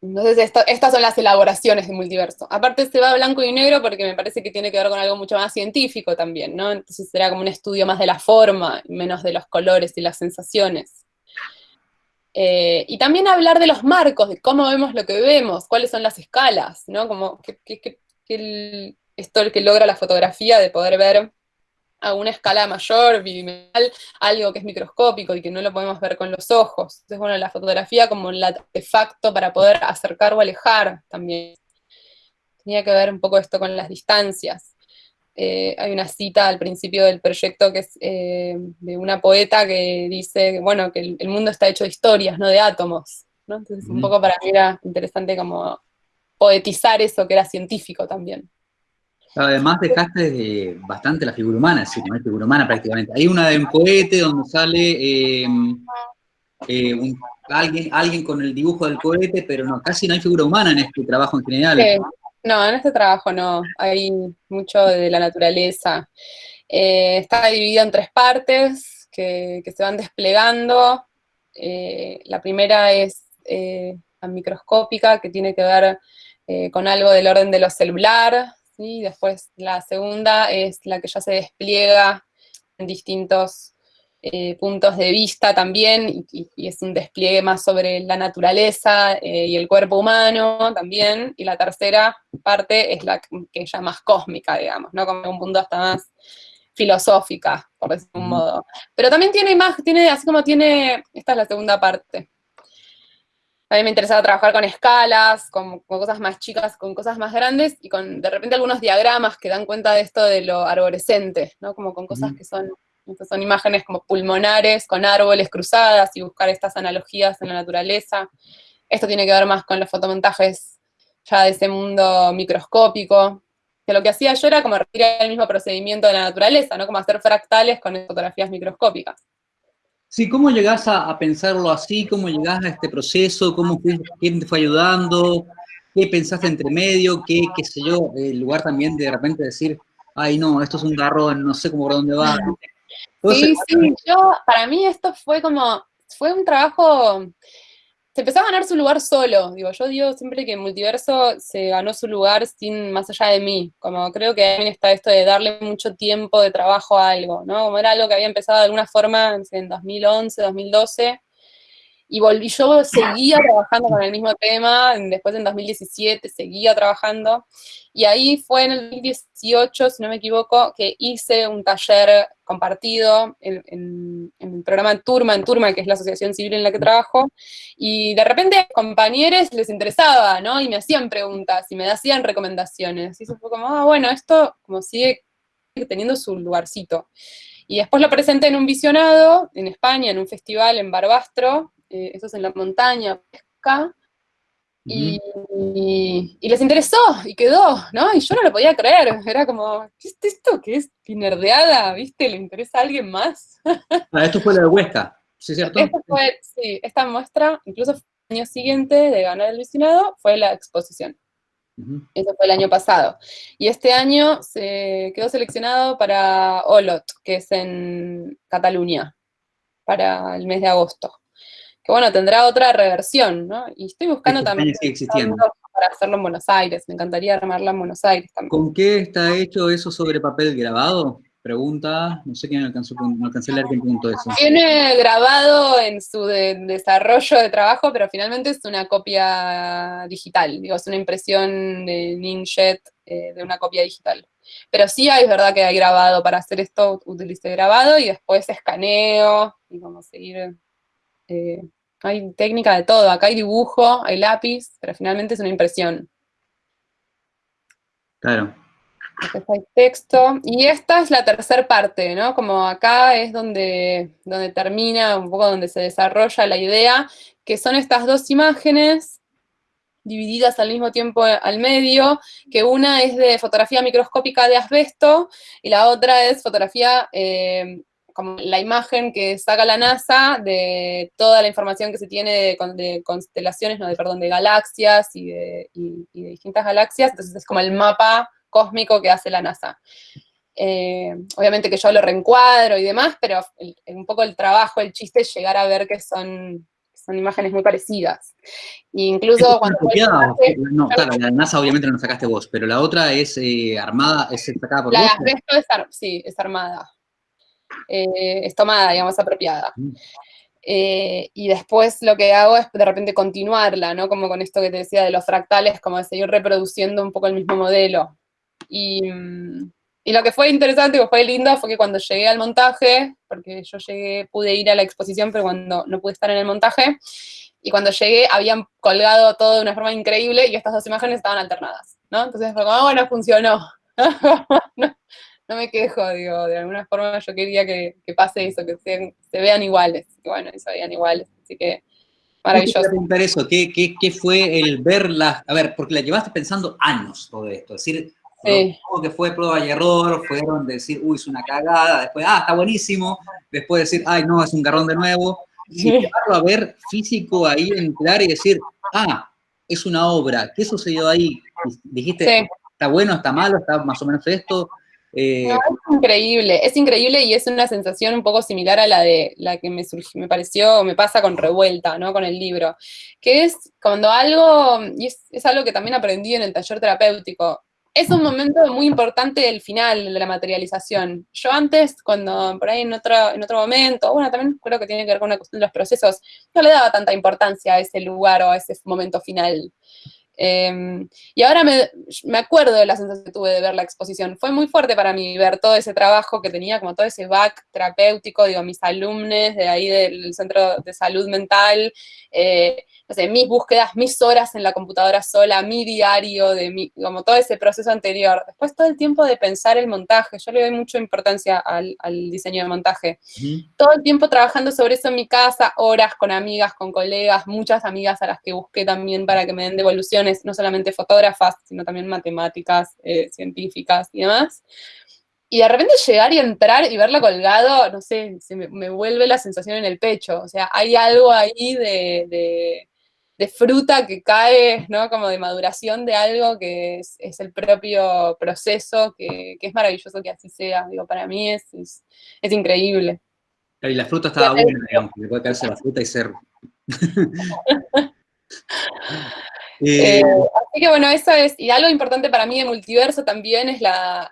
Entonces, estas son las elaboraciones de multiverso. Aparte se va blanco y negro porque me parece que tiene que ver con algo mucho más científico también, ¿no? Entonces será como un estudio más de la forma, menos de los colores y las sensaciones. Eh, y también hablar de los marcos, de cómo vemos lo que vemos, cuáles son las escalas, ¿no? Como que, que, esto el que logra la fotografía de poder ver a una escala mayor, algo que es microscópico y que no lo podemos ver con los ojos. Entonces, bueno, la fotografía como el artefacto para poder acercar o alejar también. Tenía que ver un poco esto con las distancias. Eh, hay una cita al principio del proyecto que es eh, de una poeta que dice, bueno, que el, mundo está hecho de historias, no de átomos, Entonces un poco para mí era interesante como poetizar eso que era científico también. Además dejaste bastante la figura humana, sí, no hay figura humana prácticamente. Hay una de un cohete donde sale eh, alguien, alguien con el dibujo del cohete, pero no, casi no hay figura humana en este trabajo en general. No, en este trabajo no, hay mucho de la naturaleza. Eh, está dividido en tres partes que, se van desplegando. Eh, la primera es eh, la microscópica, que tiene que ver con algo del orden de lo celular. ¿sí? Después la segunda es la que ya se despliega en distintos eh, puntos de vista también, y, es un despliegue más sobre la naturaleza eh, y el cuerpo humano también, y la tercera parte es la que ya más cósmica, digamos, ¿no? Como un mundo hasta más filosófica, por decirlo de un modo. Pero también tiene más, tiene, así como tiene, esta es la segunda parte. A mí me interesaba trabajar con escalas, con, con, cosas más chicas, con cosas más grandes, y con de repente algunos diagramas que dan cuenta de esto de lo arborescente, ¿no? Como con cosas que son estas son imágenes como pulmonares, con árboles cruzadas y buscar estas analogías en la naturaleza. Esto tiene que ver más con los fotomontajes ya de ese mundo microscópico, que lo que hacía yo era como repetir el mismo procedimiento de la naturaleza, ¿no? Como hacer fractales con fotografías microscópicas. Sí, ¿cómo llegás a, pensarlo así? ¿Cómo llegás a este proceso? ¿Cómo ¿Quién te fue ayudando? ¿Qué pensaste entre medio? ¿Qué, qué sé yo? El lugar también de, de repente decir, ay no, esto es un garrón, no sé cómo por dónde va. Sí, sí, yo, para mí esto fue como, fue un trabajo, se empezó a ganar su lugar solo, digo, yo digo siempre que Multiverso se ganó su lugar sin, más allá de mí, como creo que también está esto de darle mucho tiempo de trabajo a algo, ¿no? Como era algo que había empezado de alguna forma en 2011, 2012, y volví, yo seguía trabajando con el mismo tema, después en 2017 seguía trabajando, y ahí fue en el 2018, si no me equivoco, que hice un taller compartido en, el programa Turma en Turma, que es la asociación civil en la que trabajo, y de repente a compañeros les interesaba, ¿no? Y me hacían preguntas, y me hacían recomendaciones, y eso fue como, ah, bueno, esto como sigue teniendo su lugarcito. Y después lo presenté en un visionado en España, en un festival en Barbastro, eh, eso es en la montaña, pesca, y, les interesó, y quedó, ¿no? Y yo no lo podía creer, era como, ¿qué es esto que es nerdeada, viste? ¿Le interesa a alguien más? Ah, esto fue lo de Huesca, ¿sí es cierto? fue, sí, esta muestra, incluso el año siguiente de ganar el visionado, fue la exposición. Eso fue el año pasado. Y este año se quedó seleccionado para Olot, que es en Cataluña, para el mes de agosto que bueno, tendrá otra reversión, ¿no? Y estoy buscando también para hacerlo en Buenos Aires, me encantaría armarla en Buenos Aires también. ¿Con qué está hecho eso sobre papel grabado? Pregunta, no sé quién alcanzó, no alcancé a leer qué punto eso. Tiene grabado en su desarrollo de trabajo, pero finalmente es una copia digital, digo, es una impresión de Inkjet eh, de una copia digital. Pero sí hay, es verdad que hay grabado, para hacer esto utilicé grabado y después escaneo y como seguir eh, hay técnica de todo, acá hay dibujo, hay lápiz, pero finalmente es una impresión. Claro. Acá hay texto, y esta es la tercera parte, ¿no? Como acá es donde, donde termina, un poco donde se desarrolla la idea, que son estas dos imágenes divididas al mismo tiempo al medio, que una es de fotografía microscópica de asbesto, y la otra es fotografía eh, como la imagen que saca la NASA de toda la información que se tiene de, constelaciones, no, de, perdón, de galaxias y de, distintas galaxias, entonces es como el mapa cósmico que hace la NASA. Eh, obviamente que yo lo reencuadro y demás, pero un poco el trabajo, el chiste es llegar a ver que son, son imágenes muy parecidas. E incluso cuando... no, claro, la NASA obviamente no la sacaste vos, pero la otra es eh, armada, es sacada por la vos. La es, sí, es armada eh, es tomada, digamos, apropiada. Eh, y después lo que hago es de repente continuarla, ¿no? Como con esto que te decía de los fractales, como de seguir reproduciendo un poco el mismo modelo. Y, y lo que fue interesante, que fue lindo, fue que cuando llegué al montaje, porque yo llegué, pude ir a la exposición, pero cuando no pude estar en el montaje, y cuando llegué habían colgado todo de una forma increíble y estas dos imágenes estaban alternadas, ¿no? Entonces fue como, ah, bueno, funcionó. no me quejo, digo, de alguna forma yo quería que, pase eso, que se, vean iguales, y bueno, y se vean iguales, así que maravilloso. preguntar eso, ¿Qué, ¿Qué, fue el verlas? A ver, porque la llevaste pensando años todo esto, es decir, sí. que fue prueba y error, fueron decir, uy, es una cagada, después, ah, está buenísimo, después decir, ay, no, es un garrón de nuevo, y llevarlo a ver físico ahí, entrar y decir, ah, es una obra, ¿qué sucedió ahí? Dijiste, está bueno, está malo, está más o menos esto, eh, es increíble, es increíble y es una sensación un poco similar a la de la que me surgió, me pareció, me pasa con Revuelta, ¿no? Con el libro, que es cuando algo, y es, algo que también aprendí en el taller terapéutico, es un momento muy importante el final de la materialización. Yo antes, cuando por ahí en otro, en otro momento, bueno, también creo que tiene que ver con una cuestión de los procesos, no le daba tanta importancia a ese lugar o a ese momento final. Em, y ahora me, me, acuerdo de la sensación que tuve de ver la exposición. Fue muy fuerte para mí ver todo ese trabajo que tenía, como todo ese back terapéutico, digo, mis alumnos de ahí del Centro de Salud Mental, eh, no sé, mis búsquedas, mis horas en la computadora sola, mi diario, de mi, como todo ese proceso anterior. Después todo el tiempo de pensar el montaje, yo le doy mucha importancia al, diseño de montaje. Todo el tiempo trabajando sobre eso en mi casa, horas con amigas, con colegas, muchas amigas a las que busqué también para que me den devoluciones, no solamente fotógrafas, sino también matemáticas, eh, científicas y demás. Y de repente llegar y entrar y verlo colgado, no sé, se me, vuelve la sensación en el pecho. O sea, hay algo ahí de de fruta que cae, ¿no? Como de maduración de algo que es, el propio proceso, que, es maravilloso que así sea. Digo, para mí es, es, increíble. Y la fruta estaba buena, digamos, que puede caerse la fruta y ser... Eh, así que bueno, eso es, y algo importante para mí de Multiverso también es la,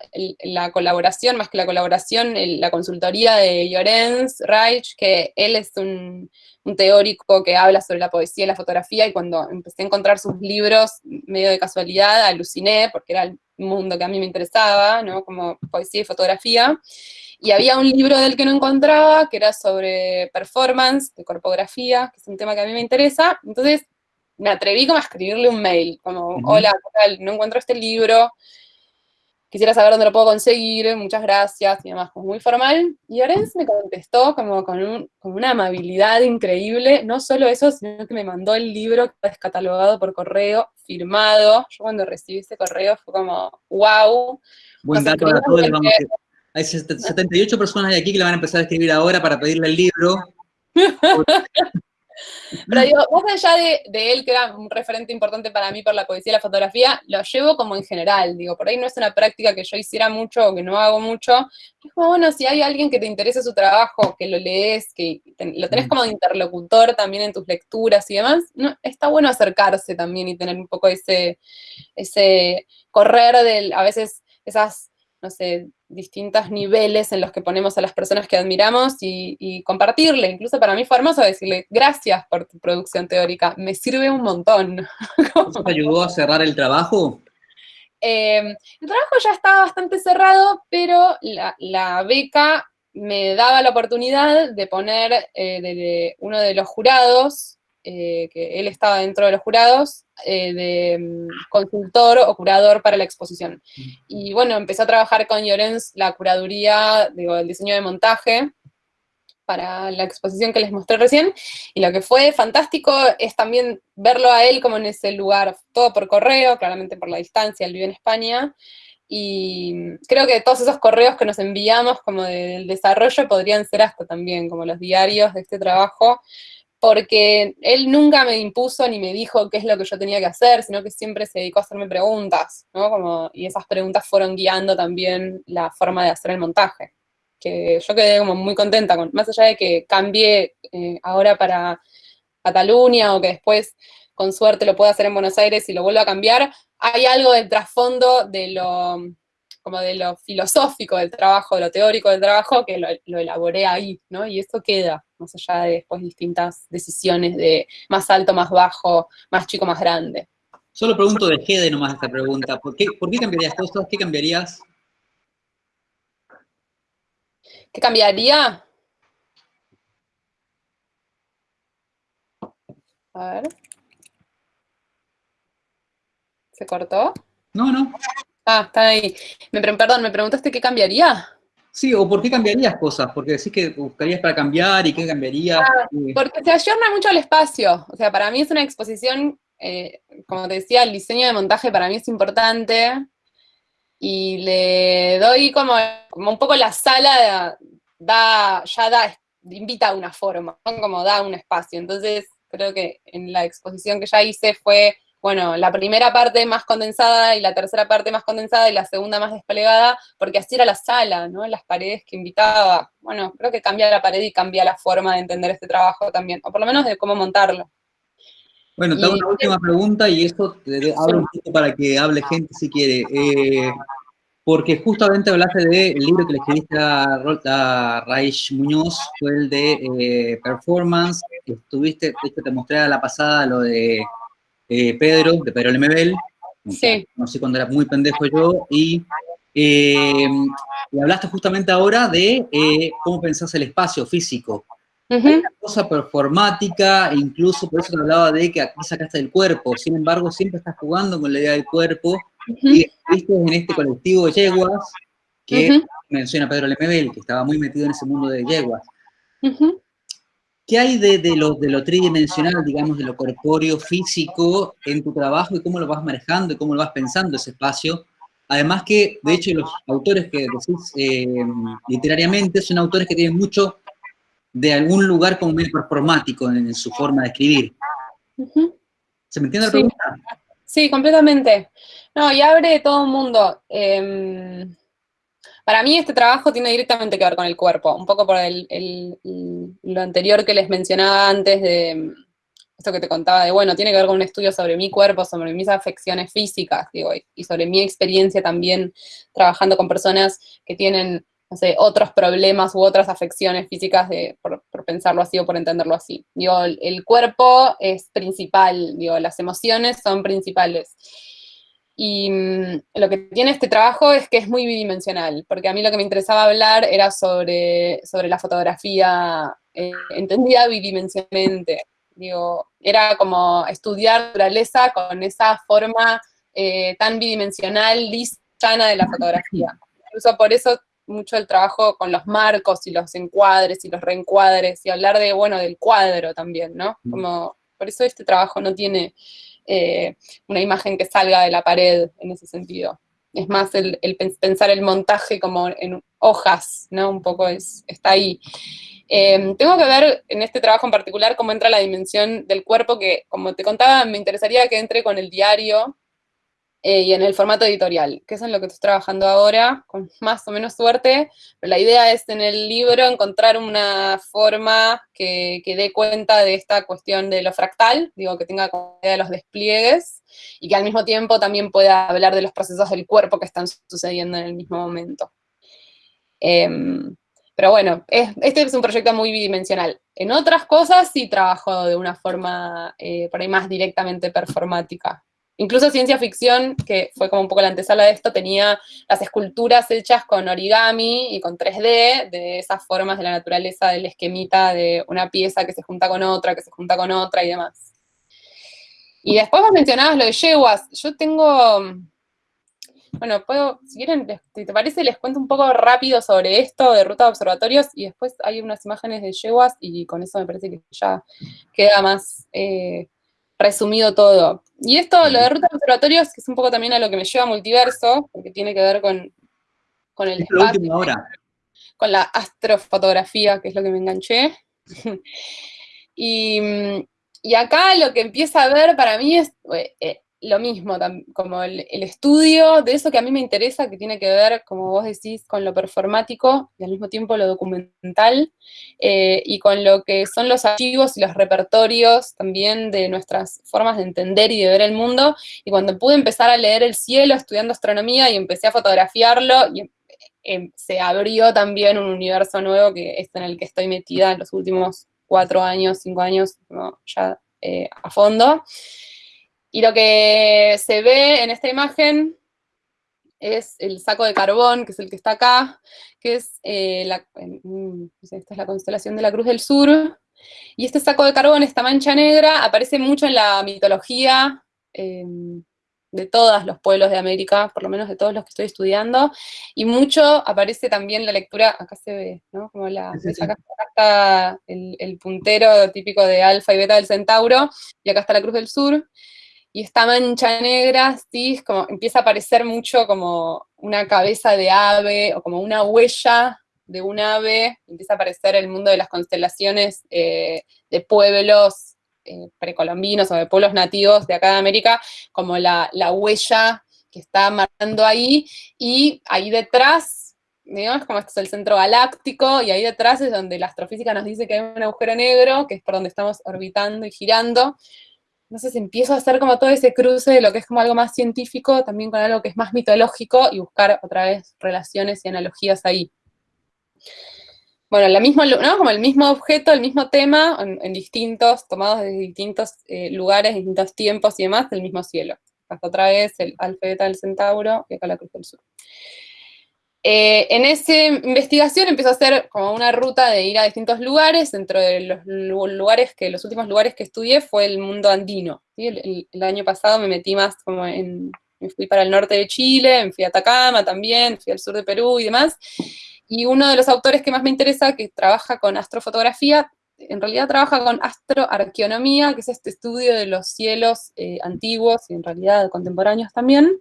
colaboración, más que la colaboración, la consultoría de Llorens Reich, que él es un, teórico que habla sobre la poesía y la fotografía, y cuando empecé a encontrar sus libros, medio de casualidad, aluciné, porque era el mundo que a mí me interesaba, ¿no? Como poesía y fotografía, y había un libro del que no encontraba, que era sobre performance, de corpografía, que es un tema que a mí me interesa, entonces me atreví como a escribirle un mail, como, hola, no encuentro este libro, quisiera saber dónde lo puedo conseguir, muchas gracias, y demás, como muy formal. Y Orenz me contestó como con, una amabilidad increíble, no solo eso, sino que me mandó el libro descatalogado por correo, firmado. Yo cuando recibí ese correo fue como, wow. Buen dato para todos. Hay 78 personas de aquí que le van a empezar a escribir ahora para pedirle el libro. Pero digo, más allá de, él, que era un referente importante para mí por la poesía y la fotografía, lo llevo como en general, digo, por ahí no es una práctica que yo hiciera mucho o que no hago mucho, es como, bueno, si hay alguien que te interesa su trabajo, que lo lees, que lo tenés mm. como interlocutor también en tus lecturas y demás, no, está bueno acercarse también y tener un poco ese, ese correr del, a veces esas no sé, distintos niveles en los que ponemos a las personas que admiramos y, compartirle. Incluso para mí fue hermoso decirle, gracias por tu producción teórica, me sirve un montón. ¿Eso te ayudó a cerrar el trabajo? Eh, el trabajo ya estaba bastante cerrado, pero la, beca me daba la oportunidad de poner eh, de uno de los jurados eh, que él estaba dentro de los jurados, eh, de mm, consultor o curador para la exposición. Y bueno, empecé a trabajar con Llorens la curaduría, digo, el diseño de montaje, para la exposición que les mostré recién, y lo que fue fantástico es también verlo a él como en ese lugar, todo por correo, claramente por la distancia, él vive en España, y creo que todos esos correos que nos enviamos como del desarrollo podrían ser hasta también como los diarios de este trabajo, porque él nunca me impuso ni me dijo qué es lo que yo tenía que hacer, sino que siempre se dedicó a hacerme preguntas, ¿no? Como, y esas preguntas fueron guiando también la forma de hacer el montaje, que yo quedé como muy contenta, con, más allá de que cambié eh, ahora para Cataluña o que después con suerte lo pueda hacer en Buenos Aires y lo vuelva a cambiar, hay algo del trasfondo de lo como de lo filosófico del trabajo, de lo teórico del trabajo, que lo, elaboré ahí, ¿no? Y esto queda, más allá de después distintas decisiones de más alto, más bajo, más chico, más grande. Solo pregunto de Gede nomás esta pregunta. ¿Por qué, ¿Por qué cambiarías cosas? ¿Qué cambiarías? ¿Qué cambiaría? A ver. ¿Se cortó? No, no. Ah, está ahí. Me, perdón, ¿me preguntaste qué cambiaría? Sí, o por qué cambiarías cosas, porque decís que buscarías para cambiar y qué cambiarías. Ah, porque se ayorna mucho el espacio. O sea, para mí es una exposición, eh, como te decía, el diseño de montaje para mí es importante. Y le doy como, como un poco la sala, da, ya da, invita a una forma, como da un espacio. Entonces, creo que en la exposición que ya hice fue bueno, la primera parte más condensada y la tercera parte más condensada y la segunda más desplegada, porque así era la sala, ¿no? Las paredes que invitaba. Bueno, creo que cambia la pared y cambia la forma de entender este trabajo también, o por lo menos de cómo montarlo. Bueno, te hago una última pregunta y esto te abro un poco para que hable gente si quiere. Eh, porque justamente hablaste del libro que le escribiste a, a Raish Muñoz, fue el de eh, Performance, estuviste, de hecho te mostré a la pasada lo de eh, Pedro, de Pedro Lemebel, sí. no sé cuando era muy pendejo yo, y, eh, hablaste justamente ahora de eh, cómo pensás el espacio físico. una cosa performática, e incluso por eso te hablaba de que aquí sacaste el cuerpo, sin embargo siempre estás jugando con la idea del cuerpo, y viste en este colectivo de yeguas, que menciona Pedro Lemebel, que estaba muy metido en ese mundo de yeguas. ¿Qué hay de, lo, de lo tridimensional, digamos, de lo corpóreo, físico en tu trabajo y cómo lo vas manejando y cómo lo vas pensando ese espacio? Además que, de hecho, los autores que decís eh, literariamente son autores que tienen mucho de algún lugar como medio performático en, su forma de escribir. ¿Se me entiende la pregunta? Sí, completamente. No, y abre todo un mundo. Em, para mí este trabajo tiene directamente que ver con el cuerpo, un poco por lo anterior que les mencionaba antes de esto que te contaba de, bueno, tiene que ver con un estudio sobre mi cuerpo, sobre mis afecciones físicas, digo, y sobre mi experiencia también trabajando con personas que tienen, no otros problemas u otras afecciones físicas, de, por, pensarlo así o por entenderlo así. Digo, el cuerpo es principal, digo, las emociones son principales. Y mm, lo que tiene este trabajo es que es muy bidimensional, porque a mí lo que me interesaba hablar era sobre, sobre la fotografía eh, entendida bidimensionalmente. Digo, era como estudiar naturaleza con esa forma eh, tan bidimensional, lisa, llana de la fotografía. Incluso por eso mucho el trabajo con los marcos y los encuadres y los reencuadres y hablar de, bueno, del cuadro también, ¿no? Mm. Como, por eso este trabajo no tiene eh, una imagen que salga de la pared en ese sentido. Es más el, pensar el montaje como en hojas, ¿no? Un poco es, está ahí. Em, tengo que ver en este trabajo en particular cómo entra la dimensión del cuerpo, que como te contaba, me interesaría que entre con el diario, eh, y en el formato editorial, que es en lo que estoy trabajando ahora, con más o menos suerte, pero la idea es en el libro encontrar una forma que, dé cuenta de esta cuestión de lo fractal, digo, que tenga idea de los despliegues, y que al mismo tiempo también pueda hablar de los procesos del cuerpo que están sucediendo en el mismo momento. Em, pero bueno, este es un proyecto muy bidimensional. En otras cosas sí trabajo de una forma eh, por ahí más directamente performática. Incluso ciencia ficción, que fue como un poco la antesala de esto, tenía las esculturas hechas con origami y con 3D, de esas formas de la naturaleza del esquemita de una pieza que se junta con otra, que se junta con otra y demás. Y después vos mencionabas lo de yeguas. Yo tengo, bueno, puedo, si quieren, si te parece, les cuento un poco rápido sobre esto de ruta de observatorios y después hay unas imágenes de yeguas y con eso me parece que ya queda más eh, resumido todo. Y esto, lo de rutas de observatorios, que es un poco también a lo que me lleva a multiverso, porque tiene que ver con, con el espacio, con la astrofotografía, que es lo que me enganché. y, y, acá lo que empieza a ver para mí es eh, lo mismo, como el, estudio de eso que a mí me interesa, que tiene que ver, como vos decís, con lo performático y al mismo tiempo lo documental, eh, y con lo que son los archivos y los repertorios también de nuestras formas de entender y de ver el mundo, y cuando pude empezar a leer el cielo estudiando astronomía y empecé a fotografiarlo, y em, se abrió también un universo nuevo que es en el que estoy metida en los últimos cuatro años, cinco años, ya eh, a fondo. Y lo que se ve en esta imagen es el saco de carbón, que es el que está acá, que es, eh, la, esta es la constelación de la Cruz del Sur, y este saco de carbón, esta mancha negra, aparece mucho en la mitología em, de todos los pueblos de América, por lo menos de todos los que estoy estudiando, y mucho aparece también la lectura, acá se ve, ¿no? Como la, Acá, está el, el puntero típico de alfa y beta del centauro, y acá está la Cruz del Sur, y esta mancha negra, sí, como, empieza a aparecer mucho como una cabeza de ave, o como una huella de un ave, empieza a aparecer el mundo de las constelaciones eh, de pueblos eh, precolombinos o de pueblos nativos de acá de América, como la, huella que está marcando ahí, y ahí detrás, digamos, como este es el centro galáctico, y ahí detrás es donde la astrofísica nos dice que hay un agujero negro, que es por donde estamos orbitando y girando, entonces empiezo a hacer como todo ese cruce de lo que es como algo más científico, también con algo que es más mitológico, y buscar otra vez relaciones y analogías ahí. Bueno, ¿no? como el mismo objeto, el mismo tema, en, distintos, tomados de distintos eh, lugares, distintos tiempos y demás, del mismo cielo. Hasta otra vez el alfa del centauro y acá la cruz del sur. Eh, en esa investigación empezó a hacer como una ruta de ir a distintos lugares, dentro de los lugares que, los últimos lugares que estudié fue el mundo andino. El, año pasado me metí más como en, me fui para el norte de Chile, me fui a Atacama también, fui al sur de Perú y demás, y uno de los autores que más me interesa, que trabaja con astrofotografía, en realidad trabaja con astroarqueonomía, que es este estudio de los cielos eh, antiguos y en realidad contemporáneos también,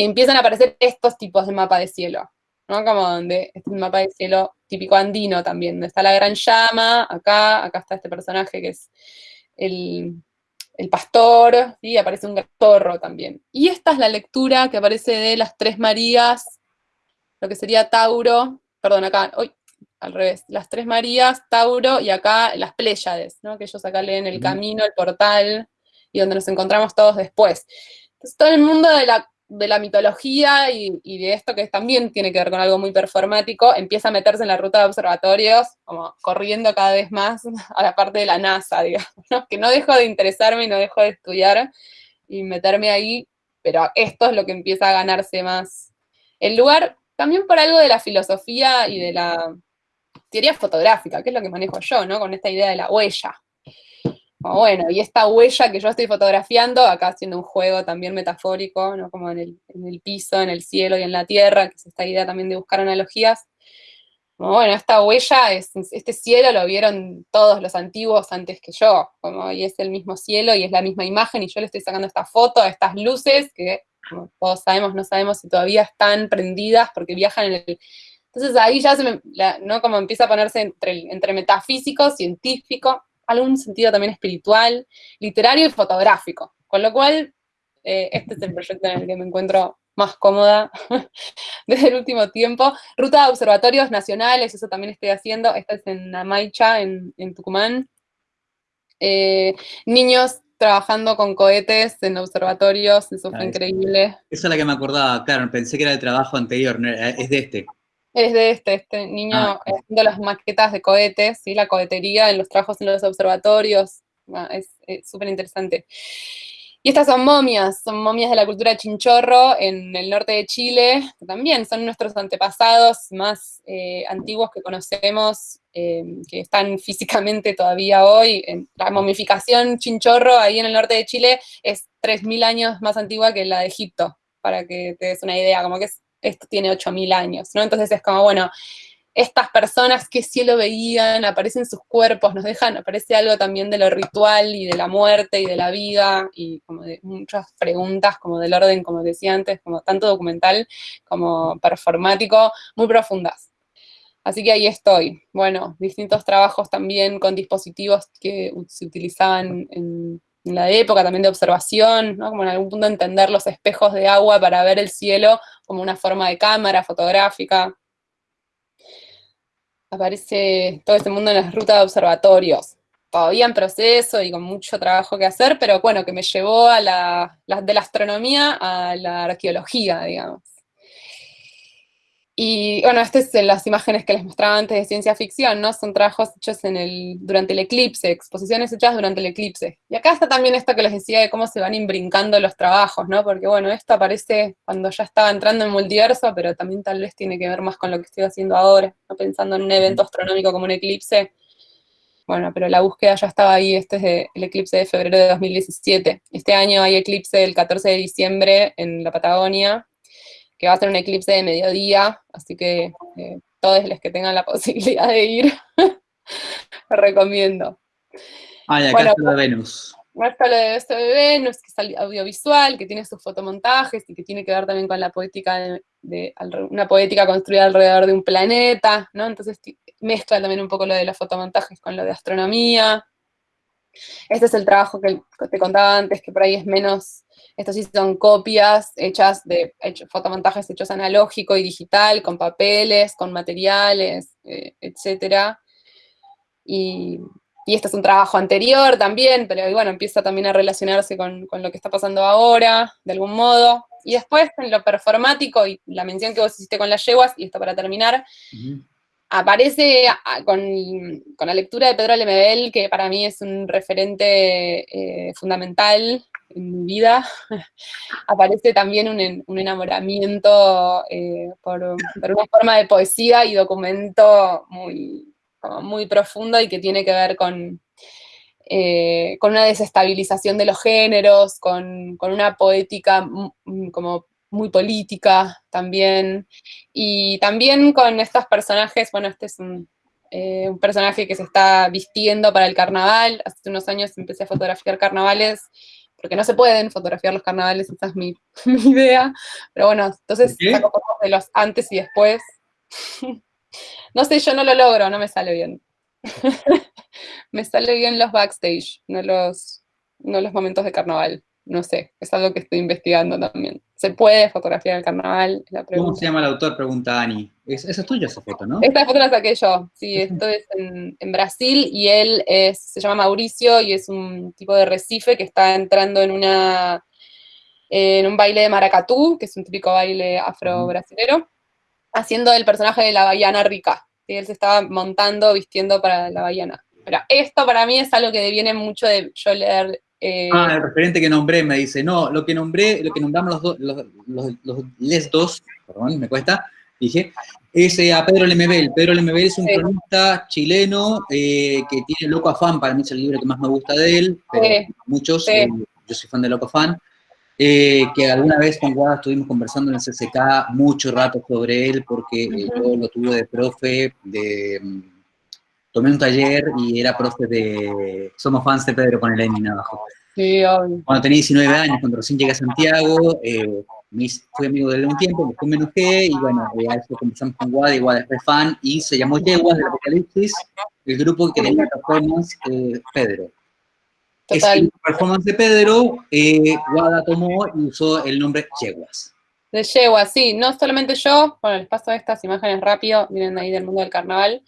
y empiezan a aparecer estos tipos de mapa de cielo, ¿no? Como donde este mapa de cielo típico andino también, donde está la gran llama, acá, acá está este personaje que es el, pastor, y aparece un torro también. Y esta es la lectura que aparece de las tres Marías, lo que sería Tauro, perdón, acá, hoy, al revés, las tres Marías, Tauro, y acá las Pléyades, ¿no? que ellos acá leen el camino, el portal, y donde nos encontramos todos después. Entonces todo el mundo de la de la mitología y, de esto que también tiene que ver con algo muy performático, empieza a meterse en la ruta de observatorios, como corriendo cada vez más a la parte de la NASA, digamos, que no dejo de interesarme y no dejo de estudiar y meterme ahí, pero esto es lo que empieza a ganarse más el lugar, también por algo de la filosofía y de la teoría fotográfica, que es lo que manejo yo, ¿no? Con esta idea de la huella. Bueno, y esta huella que yo estoy fotografiando, acá haciendo un juego también metafórico, ¿no? Como en el, piso, en el cielo y en la tierra, que es esta idea también de buscar analogías. Como, bueno, esta huella, es, este cielo lo vieron todos los antiguos antes que yo, como, y es el mismo cielo y es la misma imagen, y yo le estoy sacando esta foto, estas luces, que todos sabemos, no sabemos si todavía están prendidas porque viajan en el... Entonces ahí ya ¿no? Como empieza a ponerse entre, entre metafísico, científico, algún sentido también espiritual, literario y fotográfico. Con lo cual, eh, este es el proyecto en el que me encuentro más cómoda desde el último tiempo. Ruta de observatorios nacionales, eso también estoy haciendo. Esta es en Amaicha, en, Tucumán. Eh, niños trabajando con cohetes en observatorios, eso fue increíble. Esa es la que me acordaba, claro, pensé que era el trabajo anterior, es de este. Es de este, este niño ah. haciendo las maquetas de cohetes, ¿sí? la cohetería en los trabajos en los observatorios, ah, es súper interesante. Y estas son momias, son momias de la cultura chinchorro en el norte de Chile, que también son nuestros antepasados más eh, antiguos que conocemos, eh, que están físicamente todavía hoy. La momificación chinchorro ahí en el norte de Chile es 3.000 años más antigua que la de Egipto, para que te des una idea, como que es esto tiene 8.000 años, ¿no? Entonces es como, bueno, estas personas que cielo veían, aparecen sus cuerpos, nos dejan, aparece algo también de lo ritual y de la muerte y de la vida y como de muchas preguntas como del orden, como decía antes, como tanto documental como performático, muy profundas. Así que ahí estoy. Bueno, distintos trabajos también con dispositivos que se utilizaban en en la época también de observación, ¿no? como en algún punto entender los espejos de agua para ver el cielo como una forma de cámara fotográfica. Aparece todo este mundo en las rutas de observatorios, todavía en proceso y con mucho trabajo que hacer, pero bueno, que me llevó a la, de la astronomía a la arqueología, digamos. Y bueno, estas son las imágenes que les mostraba antes de ciencia ficción, ¿no? Son trabajos hechos en el, durante el eclipse, exposiciones hechas durante el eclipse. Y acá está también esto que les decía de cómo se van imbrincando los trabajos, ¿no? Porque bueno, esto aparece cuando ya estaba entrando en multiverso, pero también tal vez tiene que ver más con lo que estoy haciendo ahora, ¿no? Pensando en un evento astronómico como un eclipse. Bueno, pero la búsqueda ya estaba ahí, este es el eclipse de febrero de 2017. Este año hay eclipse el 14 de diciembre en la Patagonia, que va a ser un eclipse de mediodía, así que eh, todos los que tengan la posibilidad de ir, lo recomiendo. Ah, y acá está lo de Venus. Está lo de, esto de Venus, que es audiovisual, que tiene sus fotomontajes y que tiene que ver también con la poética, de, una poética construida alrededor de un planeta, ¿no? Entonces mezcla también un poco lo de los fotomontajes con lo de astronomía. Este es el trabajo que te contaba antes, que por ahí es menos estos sí son copias hechas de fotomontajes hechos analógico y digital, con papeles, con materiales, eh, etc. Y, este es un trabajo anterior también, pero bueno, empieza también a relacionarse con, lo que está pasando ahora, de algún modo. Y después, en lo performático, y la mención que vos hiciste con las yeguas, y esto para terminar, aparece ah, con, la lectura de Pedro Lemebel, que para mí es un referente eh, fundamental en mi vida, aparece también un, enamoramiento eh, por, una forma de poesía y documento muy, muy profundo y que tiene que ver con, eh, con una desestabilización de los géneros, con, una poética como muy política también, y también con estos personajes, bueno, este es un, eh, un personaje que se está vistiendo para el carnaval, hace unos años empecé a fotografiar carnavales, porque no se pueden fotografiar los carnavales, esa es mi, idea, pero bueno, entonces saco fotos de los antes y después. no sé, yo no lo logro, no me sale bien. me sale bien los backstage, no los, no los momentos de carnaval no sé, es algo que estoy investigando también. ¿Se puede fotografiar el carnaval? ¿Cómo se llama el autor? Pregunta Ani. esa es tuya esa foto, ¿no? Esta foto la saqué yo, sí, esto es en, Brasil y él se llama Mauricio y es un tipo de recife que está entrando en una en un baile de maracatú, que es un típico baile afro-brasilero, haciendo el personaje de la baiana rica. Él se estaba montando, vistiendo para la baiana. Pero esto para mí es algo que viene mucho de yo leer eh, ah, el referente que nombré me dice, no, lo que nombré, lo que nombramos los, dos, los, les dos, perdón, me cuesta, dije, Es eh, a Pedro Lemebel. Pedro Lemebel es un cronista chileno que tiene Loco Afán, para mí es el libro que más me gusta de él, pero muchos, yo soy fan de Loco Afán. que alguna vez con Guada estuvimos conversando en el CCK mucho rato sobre él, porque yo lo tuve de profe, de, mm, tomé un taller y era profe de Somos fans de Pedro con el Lenin abajo. Sí, obvio. Cuando tenía 19 años, cuando recién llegué a Santiago, eh, fui amigo de él un tiempo, después me enojé y bueno, eh, a eso comenzamos con Guada y Guada es fan y se llamó Yeguas del Apocalipsis, el grupo que tenía performance eh, Pedro. Total. Ese performance de Pedro, eh, Guada tomó y usó el nombre Yeguas. De Yeguas, sí, no solamente yo, bueno, les paso estas imágenes rápido, vienen ahí del mundo del carnaval.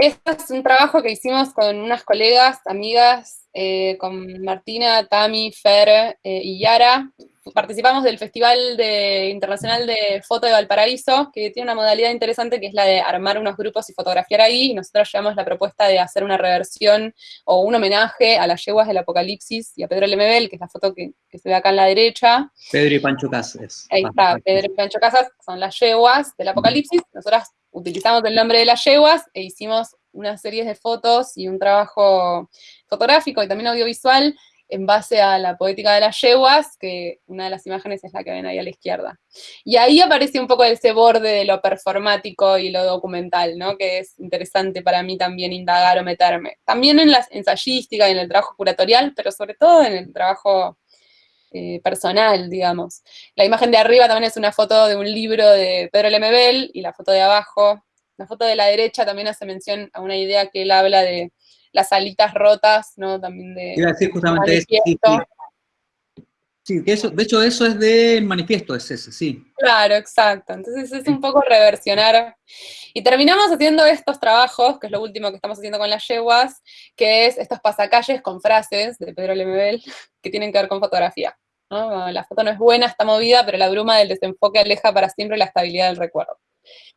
Este es un trabajo que hicimos con unas colegas, amigas, eh, con Martina, Tami, Fer eh, y Yara. Participamos del Festival de, Internacional de Foto de Valparaíso, que tiene una modalidad interesante que es la de armar unos grupos y fotografiar ahí. Y nosotros llevamos la propuesta de hacer una reversión o un homenaje a las yeguas del Apocalipsis y a Pedro Lemebel, que es la foto que, se ve acá en la derecha. Pedro y Pancho Casas. Ahí está, Pedro y Pancho Casas son las yeguas del Apocalipsis. Nosotras utilizamos el nombre de las yeguas e hicimos una serie de fotos y un trabajo fotográfico y también audiovisual en base a la poética de las yeguas, que una de las imágenes es la que ven ahí a la izquierda. Y ahí aparece un poco ese borde de lo performático y lo documental, ¿no? Que es interesante para mí también indagar o meterme. También en la ensayística y en el trabajo curatorial, pero sobre todo en el trabajo eh, personal, digamos. La imagen de arriba también es una foto de un libro de Pedro Lemebel, y la foto de abajo, la foto de la derecha también hace mención a una idea que él habla de las alitas rotas, ¿no? También de... Iba a decir justamente eso, sí, eso, de hecho eso es del manifiesto, es ese, sí. Claro, exacto. Entonces es un poco reversionar. Y terminamos haciendo estos trabajos, que es lo último que estamos haciendo con las yeguas, que es estos pasacalles con frases de Pedro Lemebel, que tienen que ver con fotografía. La foto no es buena, está movida, pero la bruma del desenfoque aleja para siempre la estabilidad del recuerdo.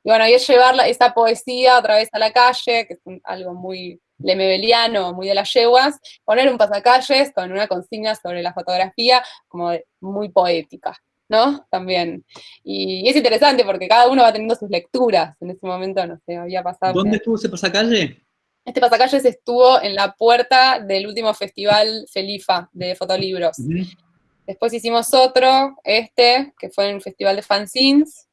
Y bueno, y es llevar esa poesía otra vez a la calle, que es algo muy lemebeliano, muy de las yeguas, poner un pasacalles con una consigna sobre la fotografía como muy poética, ¿no? También. Y, es interesante porque cada uno va teniendo sus lecturas. En ese momento, no sé, había pasado... ¿Dónde estuvo ese pasacalle? Este pasacalles estuvo en la puerta del último festival Felifa de fotolibros. Después hicimos otro, este, que fue en el festival de fanzines,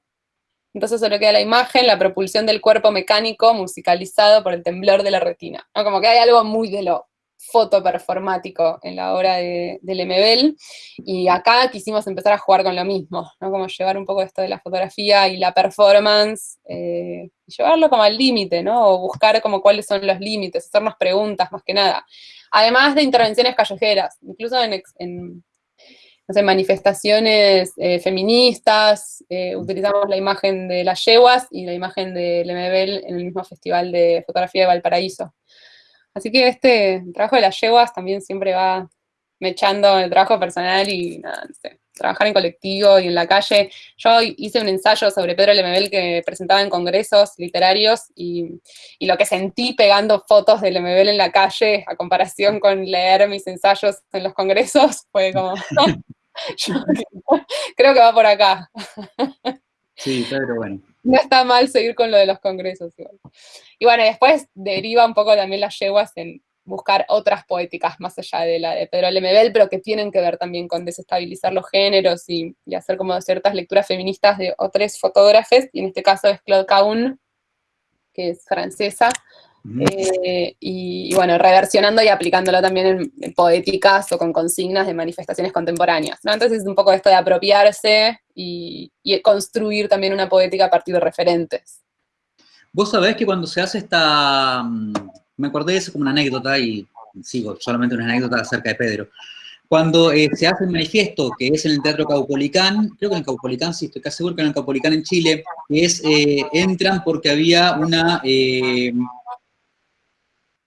entonces solo queda la imagen, la propulsión del cuerpo mecánico musicalizado por el temblor de la retina. Como que hay algo muy de lo fotoperformático en la obra de, Lemebel, y acá quisimos empezar a jugar con lo mismo, ¿no? como llevar un poco esto de la fotografía y la performance, eh, llevarlo como al límite, ¿no? o buscar como cuáles son los límites, hacernos preguntas más que nada. Además de intervenciones callejeras, incluso en no manifestaciones eh, feministas, eh, utilizamos la imagen de las yeguas y la imagen de Lemebel en el mismo Festival de Fotografía de Valparaíso. Así que este trabajo de las yeguas también siempre va mechando el trabajo personal y nada, no sé, trabajar en colectivo y en la calle. Yo hice un ensayo sobre Pedro Lemebel que presentaba en congresos literarios y, y, lo que sentí pegando fotos de Lemebel en la calle a comparación con leer mis ensayos en los congresos fue como... creo que va por acá. Sí, pero bueno. No está mal seguir con lo de los congresos. Y bueno, después deriva un poco también las yeguas en buscar otras poéticas más allá de la de Pedro Lemebel, pero que tienen que ver también con desestabilizar los géneros y, hacer como ciertas lecturas feministas de otros fotógrafos, y en este caso es Claude Caun, que es francesa, eh, y, bueno, reversionando y aplicándolo también en, poéticas o con consignas de manifestaciones contemporáneas. ¿no? Entonces es un poco esto de apropiarse y, construir también una poética a partir de referentes. Vos sabés que cuando se hace esta... Mm, me acordé de eso como una anécdota y sigo solamente una anécdota acerca de Pedro. Cuando eh, se hace el manifiesto, que es en el Teatro Caupolicán, creo que en el Caupolicán, sí, estoy casi seguro que en el Caupolicán en Chile, es, eh, entran porque había una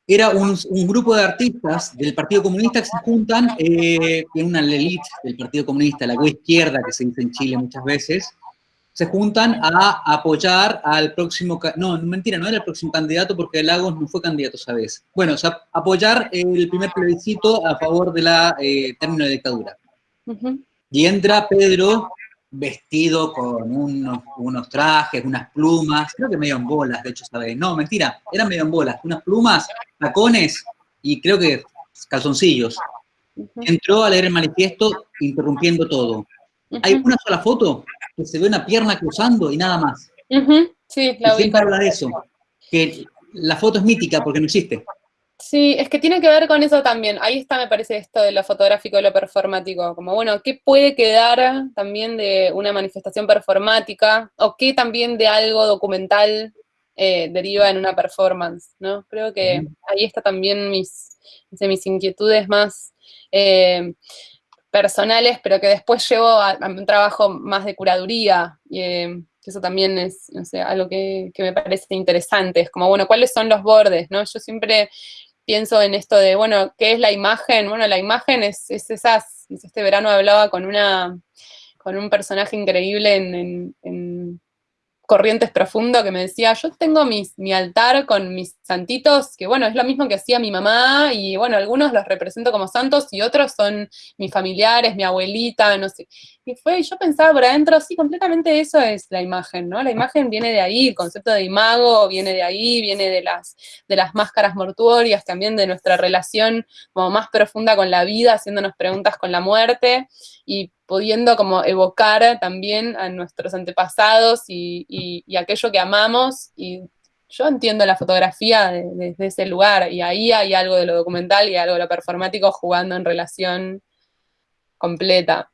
era un, grupo de artistas del Partido Comunista que se juntan eh, en una elite del Partido Comunista, la izquierda que se dice en Chile muchas veces, se juntan a apoyar al próximo, no, mentira, no era el próximo candidato porque Lagos no fue candidato esa vez. Bueno, o sea, apoyar el primer plebiscito a favor de la eh, término de dictadura. Y entra Pedro vestido con unos, trajes, unas plumas, creo que medio en bolas, de hecho, ¿sabes? No, mentira, eran medio en bolas, unas plumas, tacones y creo que calzoncillos. Entró a leer el manifiesto interrumpiendo todo. Hay una sola foto que se ve una pierna cruzando y nada más. Sí, la y habla de eso, que la foto es mítica porque no existe. Sí, es que tiene que ver con eso también. Ahí está, me parece, esto de lo fotográfico y lo performático. Como, bueno, ¿qué puede quedar también de una manifestación performática? ¿O qué también de algo documental eh, deriva en una performance? ¿no? Creo que ahí está también mis, mis inquietudes más eh, personales, pero que después llevo a, un trabajo más de curaduría. Eh, eso también es, no sé, algo que, que, me parece interesante. Es como, bueno, ¿cuáles son los bordes? ¿no? Yo siempre pienso en esto de, bueno, ¿qué es la imagen? Bueno, la imagen es, es esas, este verano hablaba con una, con un personaje increíble en, en Corrientes Profundo que me decía, yo tengo mi altar con mis santitos, que bueno, es lo mismo que hacía mi mamá, y bueno, algunos los represento como santos y otros son mis familiares, mi abuelita, no sé. Y fue, yo pensaba por adentro, sí, completamente eso es la imagen, ¿no? La imagen viene de ahí, el concepto de imago viene de ahí, viene de las, de las máscaras mortuorias, también de nuestra relación como más profunda con la vida, haciéndonos preguntas con la muerte, y pudiendo como evocar también a nuestros antepasados y, aquello que amamos, y yo entiendo la fotografía desde ese lugar, y ahí hay algo de lo documental y algo de lo performático jugando en relación completa.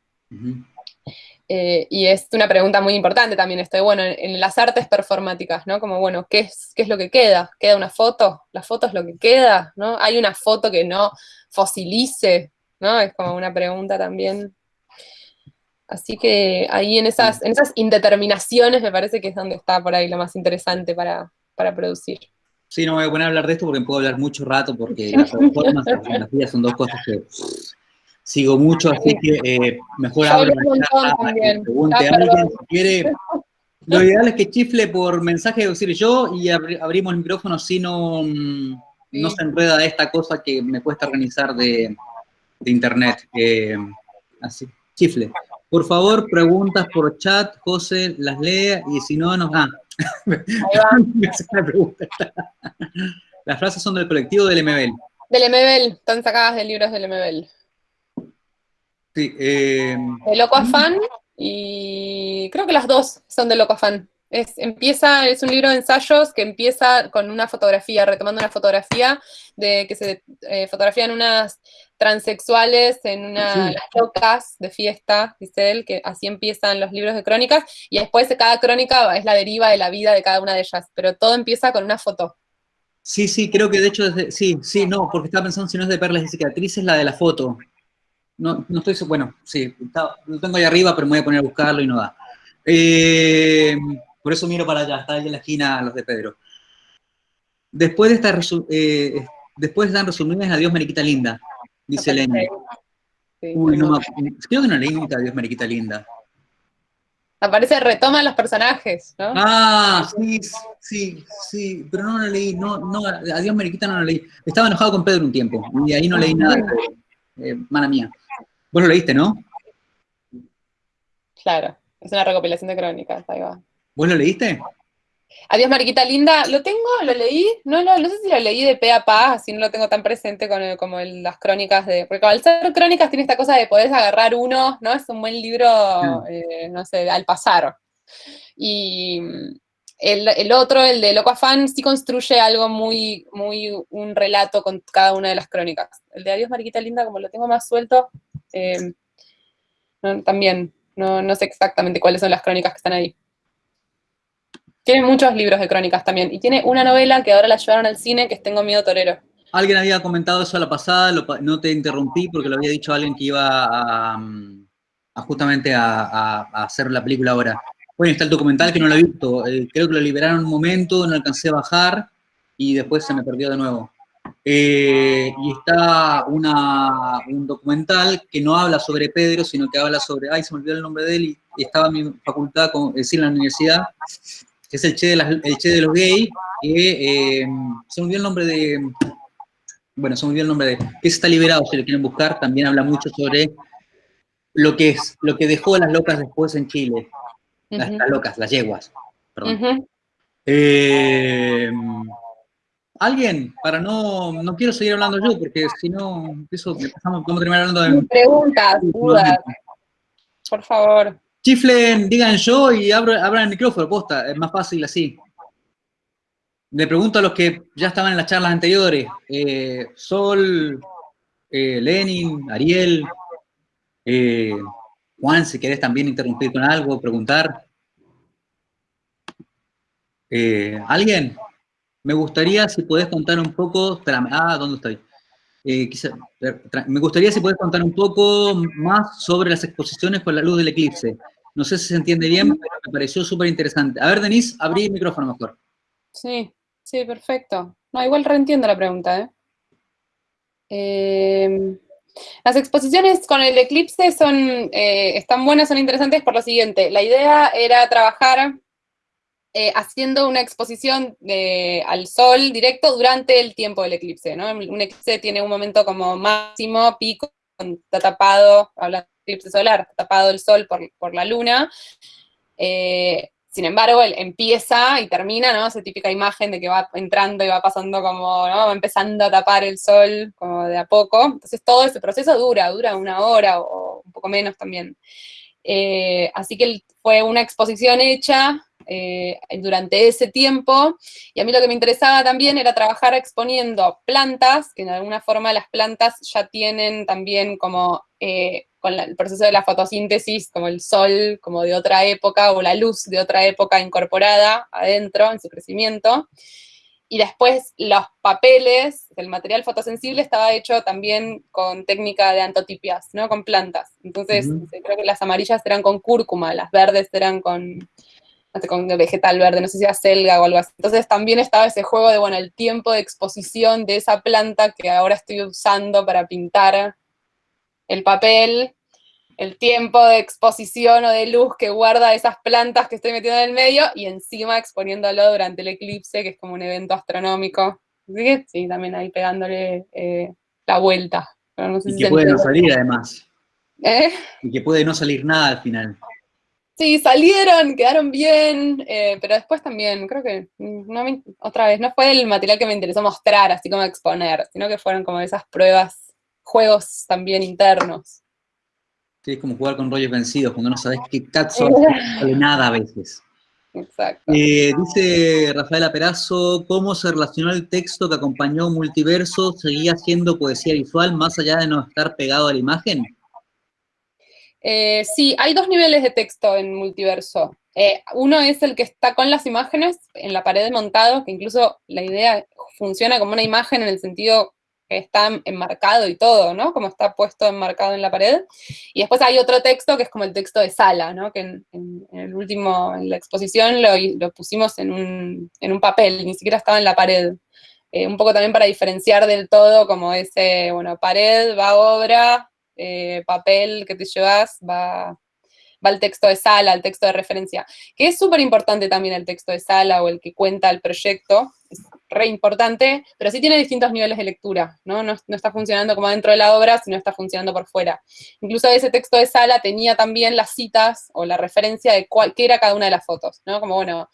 Eh, y es una pregunta muy importante también esto bueno, en, las artes performáticas, ¿no? Como, bueno, ¿qué es, ¿qué es lo que queda? ¿Queda una foto? ¿La foto es lo que queda? ¿no? ¿Hay una foto que no fosilice? ¿no? Es como una pregunta también Así que ahí en esas, en esas indeterminaciones me parece que es donde está por ahí lo más interesante para, producir. Sí, no me voy a poner a hablar de esto porque puedo hablar mucho rato porque las formas y la fotografía son dos cosas que sigo mucho, así que eh, mejor hablo pregunte a alguien si quiere. Lo ideal es que chifle por mensaje, decir yo, y abrimos el micrófono si no, mm, no se enreda esta cosa que me cuesta organizar de, internet. Eh, así, chifle. Por favor, preguntas por chat, José las lee y si no, nos... Ah, Las frases son del colectivo del MBL. Del MBL, están sacadas de libros del MBL. Sí. Eh... De Loco Afán y creo que las dos son de Loco Afán. Es, empieza, es un libro de ensayos que empieza con una fotografía, retomando una fotografía de que se eh, fotografían unas transexuales en unas locas de fiesta, dice él, que así empiezan los libros de crónicas, y después de cada crónica es la deriva de la vida de cada una de ellas, pero todo empieza con una foto. Sí, sí, creo que de hecho, sí, sí, no, porque estaba pensando si no es de perlas y cicatrices, la de la foto. No, no estoy, bueno, sí, lo tengo ahí arriba, pero me voy a poner a buscarlo y no da. Eh, por eso miro para allá, está ahí en la esquina los de Pedro. Después de esta, eh, después están resumidas Adiós Mariquita Linda, dice Elena. Uy, no me Creo que no leí nunca Adiós Mariquita Linda. Aparece, retoma los personajes, ¿no? Ah, sí, sí, sí, pero no lo leí, no, no, Adiós Mariquita no lo leí. Estaba enojado con Pedro un tiempo, y ahí no leí nada, eh, mala mía. Vos lo leíste, ¿no? Claro, es una recopilación de crónicas, ahí va. ¿Vos lo leíste? Adiós, Mariquita Linda. Lo tengo, lo leí. No, no, no sé si lo leí de pe a pa, así no lo tengo tan presente con como las crónicas de. Porque al ser crónicas tiene esta cosa de poder agarrar uno, ¿no? Es un buen libro, eh, no sé, al pasar. Y el, otro, el de Loco Afán, sí construye algo muy, muy, un relato con cada una de las crónicas. El de Adiós, Mariquita Linda, como lo tengo más suelto, eh, también no, no sé exactamente cuáles son las crónicas que están ahí. Tiene muchos libros de crónicas también. Y tiene una novela que ahora la llevaron al cine, que es Tengo miedo torero. Alguien había comentado eso a la pasada, no te interrumpí porque lo había dicho alguien que iba a, justamente a, hacer la película ahora. Bueno, está el documental que no lo he visto. Eh, creo que lo liberaron un momento, no alcancé a bajar y después se me perdió de nuevo. Eh, y está una, un documental que no habla sobre Pedro, sino que habla sobre, ay, se me olvidó el nombre de él, y estaba en mi facultad, es decir, en la universidad, que es el Che de, el che de los gays, que eh, se me olvidó el nombre de, bueno, se me olvidó el nombre de, que está liberado, si lo quieren buscar, también habla mucho sobre lo que, es, lo que dejó las locas después en Chile. las, locas, las yeguas. Perdón. Eh, ¿Alguien? Para no, no quiero seguir hablando yo, porque si no, eso vamos a terminar hablando de... Preguntas, dudas. Por favor. Chiflen, digan yo y abran el micrófono, posta, es más fácil así. Le pregunto a los que ya estaban en las charlas anteriores, eh, Sol, eh, Lenin, Ariel, eh, Juan, si querés también interrumpir con algo, preguntar. ¿Alguien? Me gustaría si podés contar un poco, ah, ¿dónde estoy? me gustaría si podés contar un poco más sobre las exposiciones con la luz del eclipse. No sé si se entiende bien, pero me pareció súper interesante. A ver, Denise, abrí el micrófono mejor. Sí. Sí, perfecto. No, igual reentiendo la pregunta, ¿eh? Em, las exposiciones con el eclipse son, eh, están buenas, son interesantes por lo siguiente. La idea era trabajar eh, haciendo una exposición al sol directo durante el tiempo del eclipse, ¿no? Un eclipse tiene un momento como máximo, pico, está tapado, hablando de eclipse solar, está tapado el sol por, por la luna, sin embargo, él empieza y termina, ¿no? Esa típica imagen de que va entrando y va pasando como, ¿no? Va empezando a tapar el sol como de a poco. Entonces todo ese proceso dura, dura una hora o un poco menos también. Eh, así que fue una exposición hecha eh, durante ese tiempo, y a mí lo que me interesaba también era trabajar exponiendo plantas, que de alguna forma las plantas ya tienen también como eh, con el proceso de la fotosíntesis, como el sol, como de otra época, o la luz de otra época incorporada adentro en su crecimiento. Y después los papeles, el material fotosensible estaba hecho también con técnica de antotipias, ¿no? Con plantas. Entonces, creo que las amarillas eran con cúrcuma, las verdes eran con, con vegetal verde, no sé si era selga o algo así. Entonces también estaba ese juego de, bueno, el tiempo de exposición de esa planta que ahora estoy usando para pintar el papel, el tiempo de exposición o de luz que guarda esas plantas que estoy metiendo en el medio y encima exponiéndolo durante el eclipse, que es como un evento astronómico. Así que sí, también ahí pegándole eh, la vuelta. y que puede no salir además. ¿Eh? Y que puede no salir nada al final. Sí, salieron, quedaron bien, eh, pero después también, creo que, otra vez, no fue el material que me interesó mostrar, así como exponer, sino que fueron como esas pruebas, juegos también internos. Sí, es como jugar con rollos vencidos, cuando no sabes qué no sale nada a veces. Exacto. Eh, dice Rafaela Perazo, ¿cómo se relacionó el texto que acompañó Multiverso? ¿Seguía siendo poesía visual más allá de no estar pegado a la imagen? Eh, sí, hay dos niveles de texto en Multiverso. Eh, uno es el que está con las imágenes en la pared de montado, que incluso la idea funciona como una imagen en el sentido está enmarcado y todo, ¿no? Como está puesto enmarcado en la pared. Y después hay otro texto que es como el texto de sala, ¿no? Que en, el último, en la exposición lo, pusimos en un, papel, ni siquiera estaba en la pared. Eh, un poco también para diferenciar del todo como ese, bueno, pared, va obra, eh, papel que te llevas, va, va el texto de sala, el texto de referencia, que es súper importante también el texto de sala o el que cuenta el proyecto, re importante, pero sí tiene distintos niveles de lectura, ¿no? ¿no? está funcionando como dentro de la obra, sino está funcionando por fuera. Incluso ese texto de sala tenía también las citas o la referencia de cuál, qué era cada una de las fotos, ¿no? Como, bueno,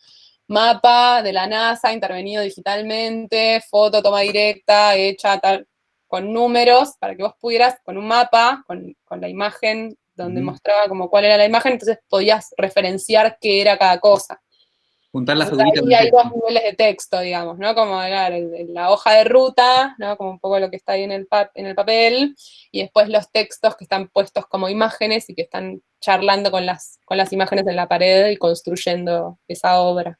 mapa de la NASA intervenido digitalmente, foto toma directa, hecha tal, con números, para que vos pudieras, con un mapa, con, la imagen donde mostraba como cuál era la imagen, entonces podías referenciar qué era cada cosa. Juntar las Y hay dos niveles de texto, digamos, ¿no? Como la hoja de ruta, ¿no? Como un poco lo que está ahí en el, en el papel, y después los textos que están puestos como imágenes y que están charlando con las, con las imágenes en la pared y construyendo esa obra.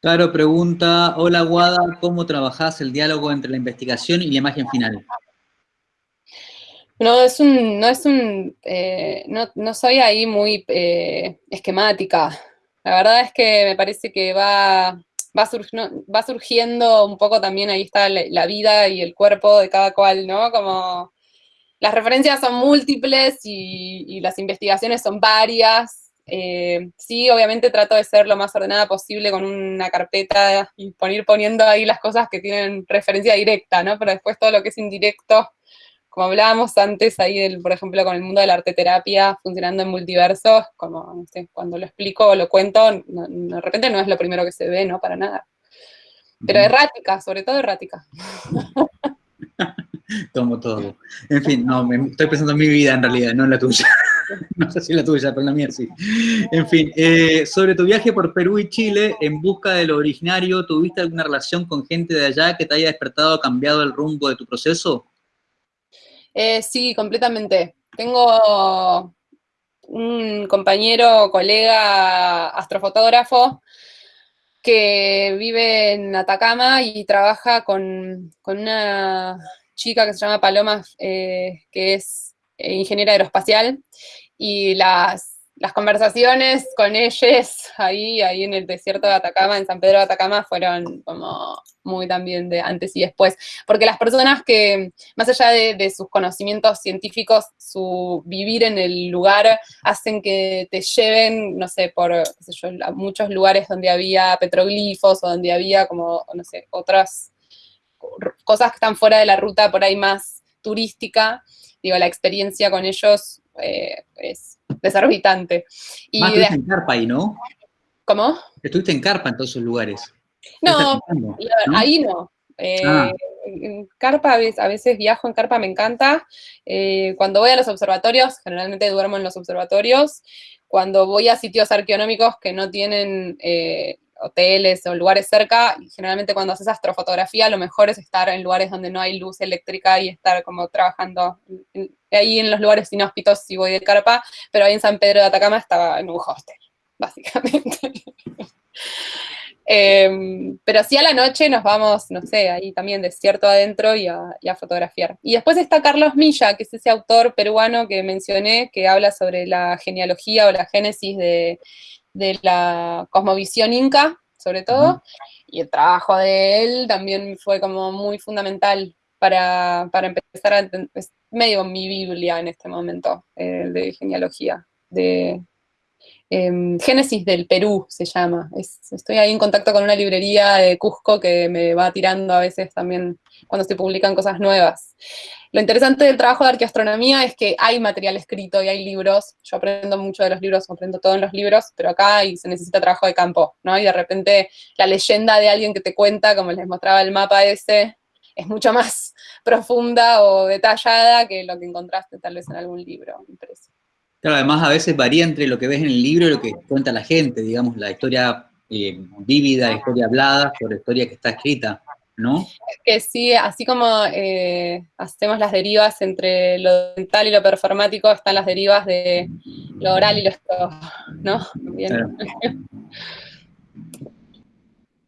Claro, pregunta, hola Guada, ¿cómo trabajás el diálogo entre la investigación y la imagen final? No, es un, no es un, eh, no, soy ahí muy eh, esquemática, la verdad es que me parece que va, va, surgiendo un poco también, ahí está la, vida y el cuerpo de cada cual, ¿no? Como las referencias son múltiples y, las investigaciones son varias. Eh, sí, obviamente trato de ser lo más ordenada posible con una carpeta y poner poniendo ahí las cosas que tienen referencia directa, ¿no? Pero después todo lo que es indirecto, como hablábamos antes ahí, por ejemplo, con el mundo de la arteterapia funcionando en multiversos, como, no sé, cuando lo explico o lo cuento, de repente no es lo primero que se ve, ¿no? Para nada. Pero errática, sobre todo errática. Tomo todo. En fin, no, me, estoy pensando en mi vida en realidad, no en la tuya. no sé si la tuya, pero la mía sí. En fin, eh, sobre tu viaje por Perú y Chile, en busca de lo originario, ¿tuviste alguna relación con gente de allá que te haya despertado o cambiado el rumbo de tu proceso? Eh, sí, completamente. Tengo un compañero, colega, astrofotógrafo, que vive en Atacama y trabaja con, una chica que se llama Paloma, eh, que es ingeniera aeroespacial, y las las conversaciones con ellos ahí, ahí en el desierto de Atacama, en San Pedro de Atacama, fueron como muy también de antes y después. Porque las personas que, más allá de, sus conocimientos científicos, su vivir en el lugar, hacen que te lleven, no sé, por muchos lugares donde había petroglifos o donde había como, no sé, otras cosas que están fuera de la ruta por ahí más turística. Digo, la experiencia con ellos eh, es desorbitante. Y estuviste en carpa ahí, ¿no? ¿Cómo? Estuviste en carpa en todos esos lugares. No, ahí no. Eh, ah. En carpa, a veces viajo en carpa, me encanta. Eh, cuando voy a los observatorios, generalmente duermo en los observatorios. Cuando voy a sitios arqueonómicos que no tienen eh, hoteles o lugares cerca, generalmente cuando haces astrofotografía, lo mejor es estar en lugares donde no hay luz eléctrica y estar como trabajando ahí en los lugares inhóspitos si voy de carpa, pero ahí en San Pedro de Atacama estaba en un hostel, básicamente. Em, pero sí a la noche nos vamos, no sé, ahí también desierto adentro y a, fotografiar. Y después está Carlos Milla, que es ese autor peruano que mencioné, que habla sobre la genealogía o la génesis de, de la cosmovisión inca, sobre todo, y el trabajo de él también fue como muy fundamental para, empezar a entender, es medio mi Biblia en este momento, eh, de genealogía, de em, Génesis del Perú se llama. estoy ahí en contacto con una librería de Cusco que me va tirando a veces también cuando se publican cosas nuevas. Lo interesante del trabajo de arqueoastronomía es que hay material escrito y hay libros. Yo aprendo mucho de los libros, aprendo todo en los libros, pero acá se necesita trabajo de campo, ¿no? Y de repente la leyenda de alguien que te cuenta, como les mostraba el mapa ese, es mucho más profunda o detallada que lo que encontraste tal vez en algún libro impreso. Claro, además a veces varía entre lo que ves en el libro y lo que cuenta la gente, digamos, la historia eh, vívida, la historia hablada, por la historia que está escrita. ¿no? Que sí, así como eh, hacemos las derivas entre lo dental y lo performático, están las derivas de lo oral y lo ¿no? Bien.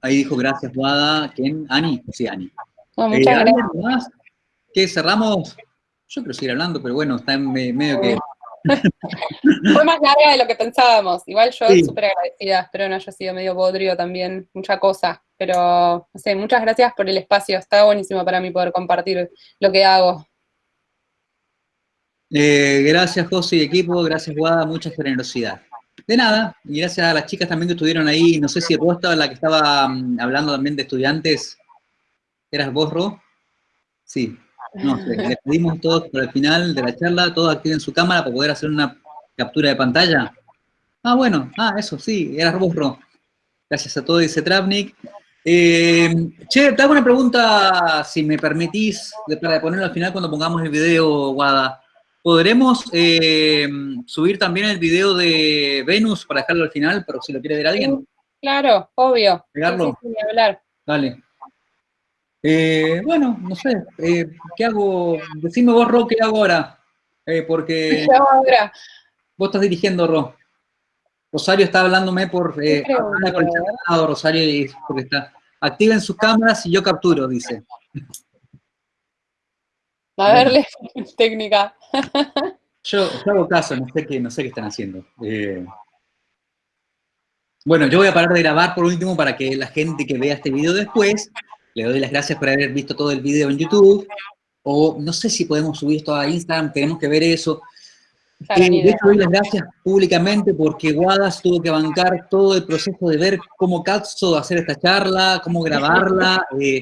Ahí dijo gracias, Wada. ¿Quién? ¿Ani? Sí, Ani. Muchas eh, gracias. ¿Qué cerramos? Yo quiero seguir hablando, pero bueno, está en medio que Fue más larga de lo que pensábamos. Igual yo súper agradecida, espero no haya sido medio bodrio también, mucha cosa. Pero, no sé, muchas gracias por el espacio. Está buenísimo para mí poder compartir lo que hago. Eh, gracias, José y equipo. Gracias, Guada. Mucha generosidad. De nada. Y gracias a las chicas también que estuvieron ahí. No sé si vos estabas la que estaba mm, hablando también de estudiantes. ¿Eras vos, Ro? Sí. No sé, les pedimos todos por el final de la charla, todos activen su cámara para poder hacer una captura de pantalla. Ah, bueno, ah, eso, sí, era vos, Ro. Gracias a todos, dice Travnik. Eh, che, te hago una pregunta, si me permitís, para ponerlo al final cuando pongamos el video, Guada. ¿Podremos eh, subir también el video de Venus para dejarlo al final, pero si lo quiere ver alguien? Claro, obvio. ¿Pegarlo? Dale. Eh, bueno, no sé, eh, ¿qué hago? Decime vos, Ro, ¿qué hago ahora? Eh, porque ahora? vos estás dirigiendo, Ro. Rosario está hablándome por, eh, Rosario, y porque está, activen sus cámaras y yo capturo, dice. A verle, técnica. Yo, hago caso, no sé qué, no sé qué están haciendo. bueno, yo voy a parar de grabar por último para que la gente que vea este video después le doy las gracias por haber visto todo el video en YouTube, o no sé si podemos subir esto a Instagram, tenemos que ver eso. Eh, de hecho, doy las gracias públicamente porque Guadas tuvo que bancar todo el proceso de ver cómo Katso hacer esta charla, cómo grabarla. Eh,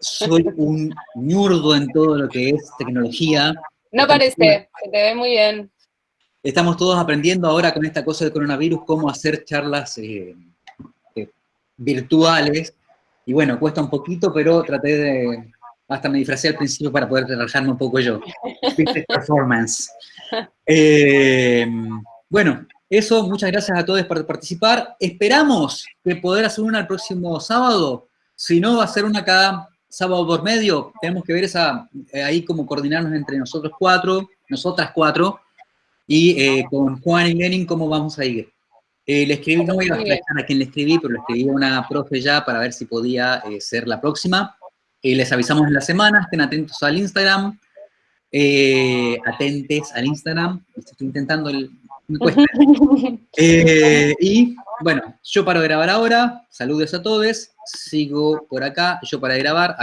soy un ñurdo en todo lo que es tecnología. No parece, se te ve muy bien. Estamos todos aprendiendo ahora con esta cosa del coronavirus cómo hacer charlas eh, eh, virtuales. Y bueno, cuesta un poquito, pero traté de... Hasta me disfracé al principio para poder relajarme un poco yo. Performance. Eh, bueno, eso, muchas gracias a todos por participar. Esperamos que poder hacer una el próximo sábado. Si no, va a ser una cada sábado por medio. Tenemos que ver esa, ahí como coordinarnos entre nosotros cuatro, nosotras cuatro, y eh, con Juan y Lenin cómo vamos a ir. Eh, le escribí, no voy a explicar a quién le escribí, pero le escribí a una profe ya para ver si podía eh, ser la próxima. les avisamos en la semana, estén atentos al Instagram, atentes al Instagram, estoy intentando, el, me cuesta. y bueno, yo paro de grabar ahora, saludos a todos, sigo por acá, yo para grabar, a la